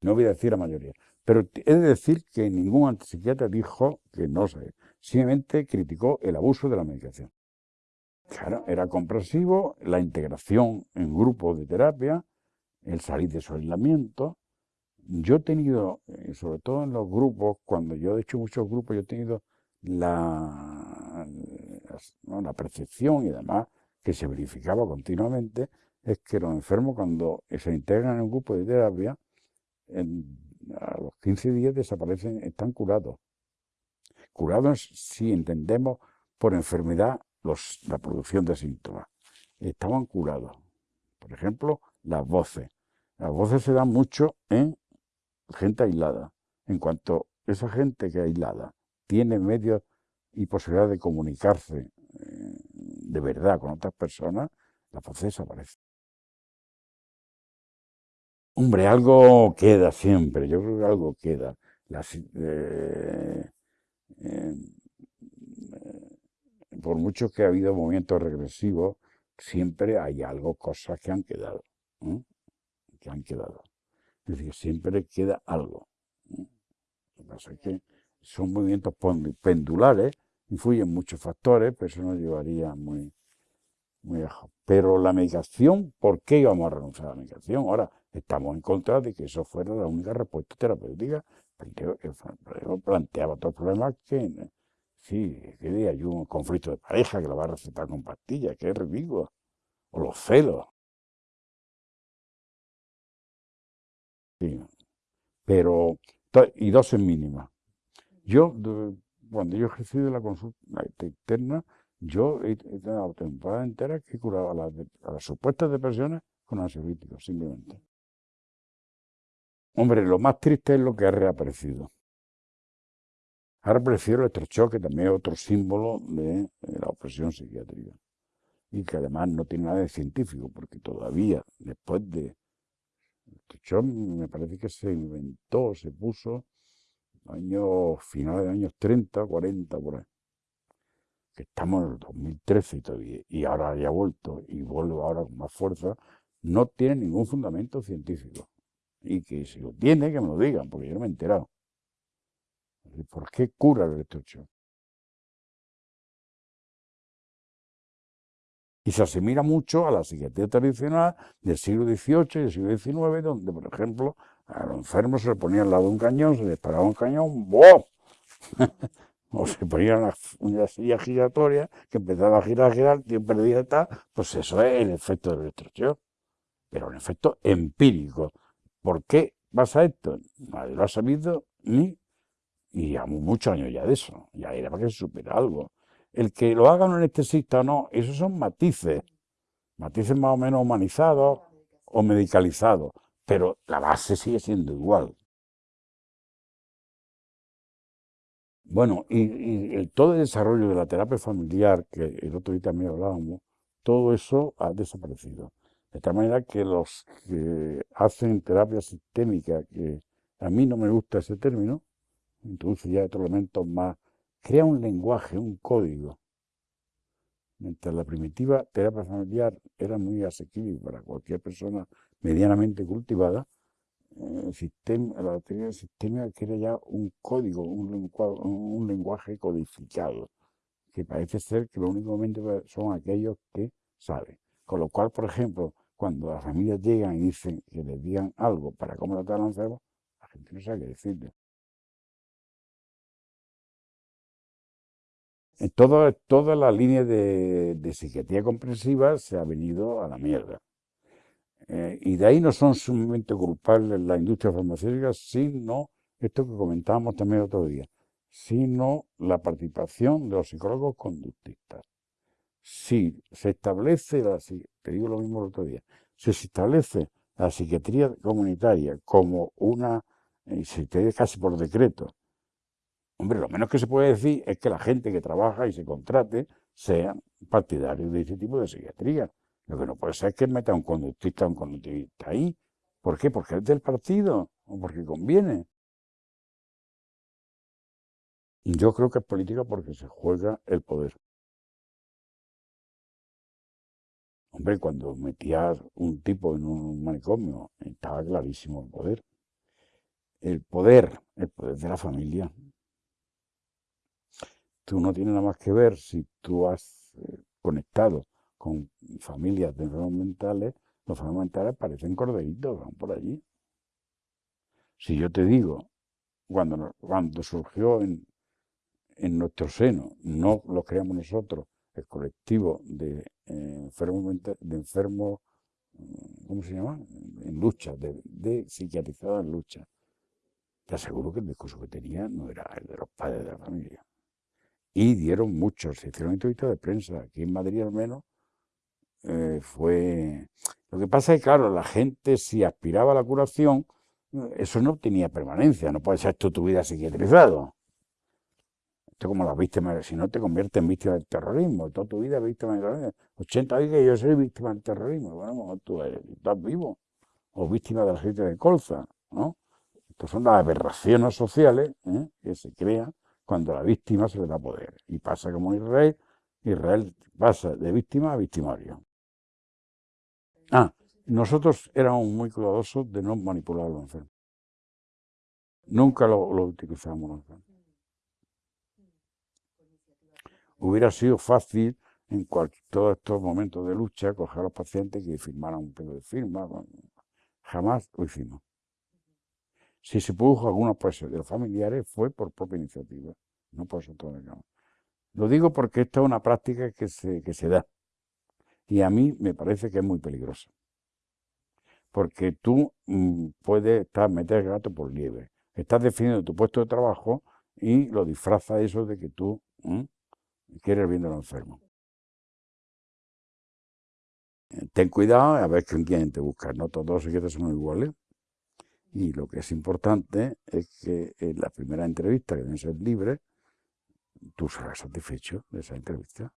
No voy a decir la mayoría. Pero he de decir que ningún antipsiquiatra dijo que no sé. Simplemente criticó el abuso de la medicación. Claro, era comprensivo la integración en grupos de terapia, el salir de su aislamiento. Yo he tenido, eh, sobre todo en los grupos, cuando yo he hecho muchos grupos, yo he tenido la, la percepción y además que se verificaba continuamente, es que los enfermos cuando se integran en un grupo de terapia, a los 15 días desaparecen, están curados. Curados si entendemos por enfermedad los, la producción de síntomas. Estaban curados. Por ejemplo, las voces. Las voces se dan mucho en gente aislada. En cuanto esa gente que aislada tiene medios y posibilidad de comunicarse eh, de verdad con otras personas, las voces desaparecen. Hombre, algo queda siempre, yo creo que algo queda. Eh, eh, por mucho que ha habido movimientos regresivos, siempre hay algo, cosas que han quedado, que han quedado. Es decir, siempre queda algo. Lo que pasa es que son movimientos pendulares, influyen muchos factores, pero eso nos llevaría muy, muy lejos. Pero la medicación, ¿por qué íbamos a renunciar a la medicación? Ahora, Estamos en contra de que eso fuera la única respuesta terapéutica. Planteaba otros problemas que, sí, que hay un conflicto de pareja que lo va a recetar con pastillas, que es ridículo. O los celos. Sí. Pero, y dosis mínimas. Yo, cuando yo ejercí de la consulta externa, yo he tenido temporada entera que curaba las, las supuestas depresiones con ansiolíticos, simplemente. Hombre, lo más triste es lo que ha reaparecido. Ha reaparecido el electrochoque, que también es otro símbolo de, la opresión psiquiátrica. Y que además no tiene nada de científico, porque todavía, después de... Electrochoque me parece que se inventó, se puso años finales de años 30, 40, por ahí. Que estamos en el 2013 y todavía, y ahora ya ha vuelto, y vuelve ahora con más fuerza, no tiene ningún fundamento científico. Y que si lo tiene, que me lo digan, porque yo no me he enterado. ¿Por qué cura el electrochoque? Y se asimila mucho a la psiquiatría tradicional del siglo XVIII y del siglo XIX, donde, por ejemplo, a los enfermos se le ponía al lado un cañón, se le disparaba un cañón, ¡boh! o se ponía una, una silla giratoria que empezaba a girar, a girar, tío perdía tal, pues eso es el efecto de la electrochoque, pero un efecto empírico. ¿Por qué pasa esto? Nadie lo ha sabido ni, y llevamos muchos años ya de eso, ya era para que se supera algo. El que lo haga un anestesista o no, esos son matices, matices más o menos humanizados o medicalizados, pero la base sigue siendo igual. Bueno, y, todo el desarrollo de la terapia familiar, que el otro día también hablábamos, todo eso ha desaparecido. De tal manera que los que hacen terapia sistémica, que a mí no me gusta ese término, introduce ya otros elementos más, crea un lenguaje, un código. Mientras la primitiva terapia familiar era muy asequible para cualquier persona medianamente cultivada, el sistema, la teoría sistema crea ya un código, un, un lenguaje codificado, que parece ser que lo únicamente son aquellos que saben. Con lo cual, por ejemplo, cuando las familias llegan y dicen que les digan algo para cómo tratar al enfermo, la gente no sabe qué decirle. En todo, toda la línea de, psiquiatría comprensiva se ha venido a la mierda. Eh, y de ahí no son sumamente culpables la industria farmacéutica, sino esto que comentábamos también otro día, sino la participación de los psicólogos conductistas. Si se establece, la, te digo lo mismo el otro día, si se establece la psiquiatría comunitaria como una, y se te casi por decreto, hombre, lo menos que se puede decir es que la gente que trabaja y se contrate sean partidarios de ese tipo de psiquiatría. Lo que no puede ser es que meta un conductista un conductista ahí. ¿Por qué? Porque es del partido o porque conviene. Yo creo que es política porque se juega el poder. Hombre, cuando metías un tipo en un manicomio, estaba clarísimo el poder. El poder, el poder de la familia. Tú no tienes nada más que ver si tú has eh, conectado con familias de enfermos mentales, los enfermos mentales parecen corderitos, van por allí. Si yo te digo, cuando, cuando surgió en, en nuestro seno, no lo creamos nosotros, el colectivo de eh, enfermos, de enfermos, mm, ¿cómo se llama? En lucha, de, de psiquiatrizados en lucha. Te aseguro que el discurso que tenía no era el de los padres de la familia. Y dieron muchos, se hicieron entrevistas de prensa, aquí en Madrid al menos, eh, fue... Lo que pasa es que, claro, la gente si aspiraba a la curación, eso no tenía permanencia, no puede ser toda tu vida psiquiatrizado. Esto como las víctimas, si no te conviertes en víctima del terrorismo, toda tu vida víctima del terrorismo. 80 años que yo soy víctima del terrorismo, bueno, tú estás vivo, o víctima de la gente de colza, ¿no? Estas son las aberraciones sociales ¿eh? que se crean cuando la víctima se le da poder. Y pasa como Israel, Israel pasa de víctima a victimario. Ah, nosotros éramos muy cuidadosos de no manipular a los enfermos. Nunca lo, utilizamos los enfermos. Hubiera sido fácil en todos estos momentos de lucha coger a los pacientes que firmaran un pedo de firma. Jamás lo hicimos. Si se produjo alguna presión de los familiares fue por propia iniciativa, no por nosotros. Lo digo porque esta es una práctica que se, que se da. Y a mí me parece que es muy peligrosa. Porque tú mm, puedes estar meter gato por liebre. Estás definiendo tu puesto de trabajo y lo disfraza eso de que tú mm, quieres bien enfermo. Ten cuidado a ver con quién te buscas. No todos los psiquiatras son iguales. Y lo que es importante es que en la primera entrevista, que deben ser libre, tú serás satisfecho de esa entrevista.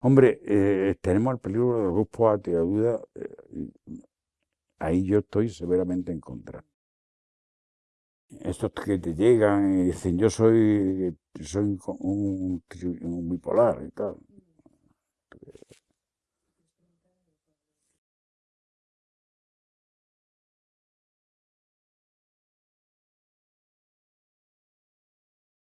Hombre, eh, tenemos el peligro de los grupos duda, eh, ahí yo estoy severamente en contra. Estos que te llegan y dicen, yo soy, soy un bipolar y tal.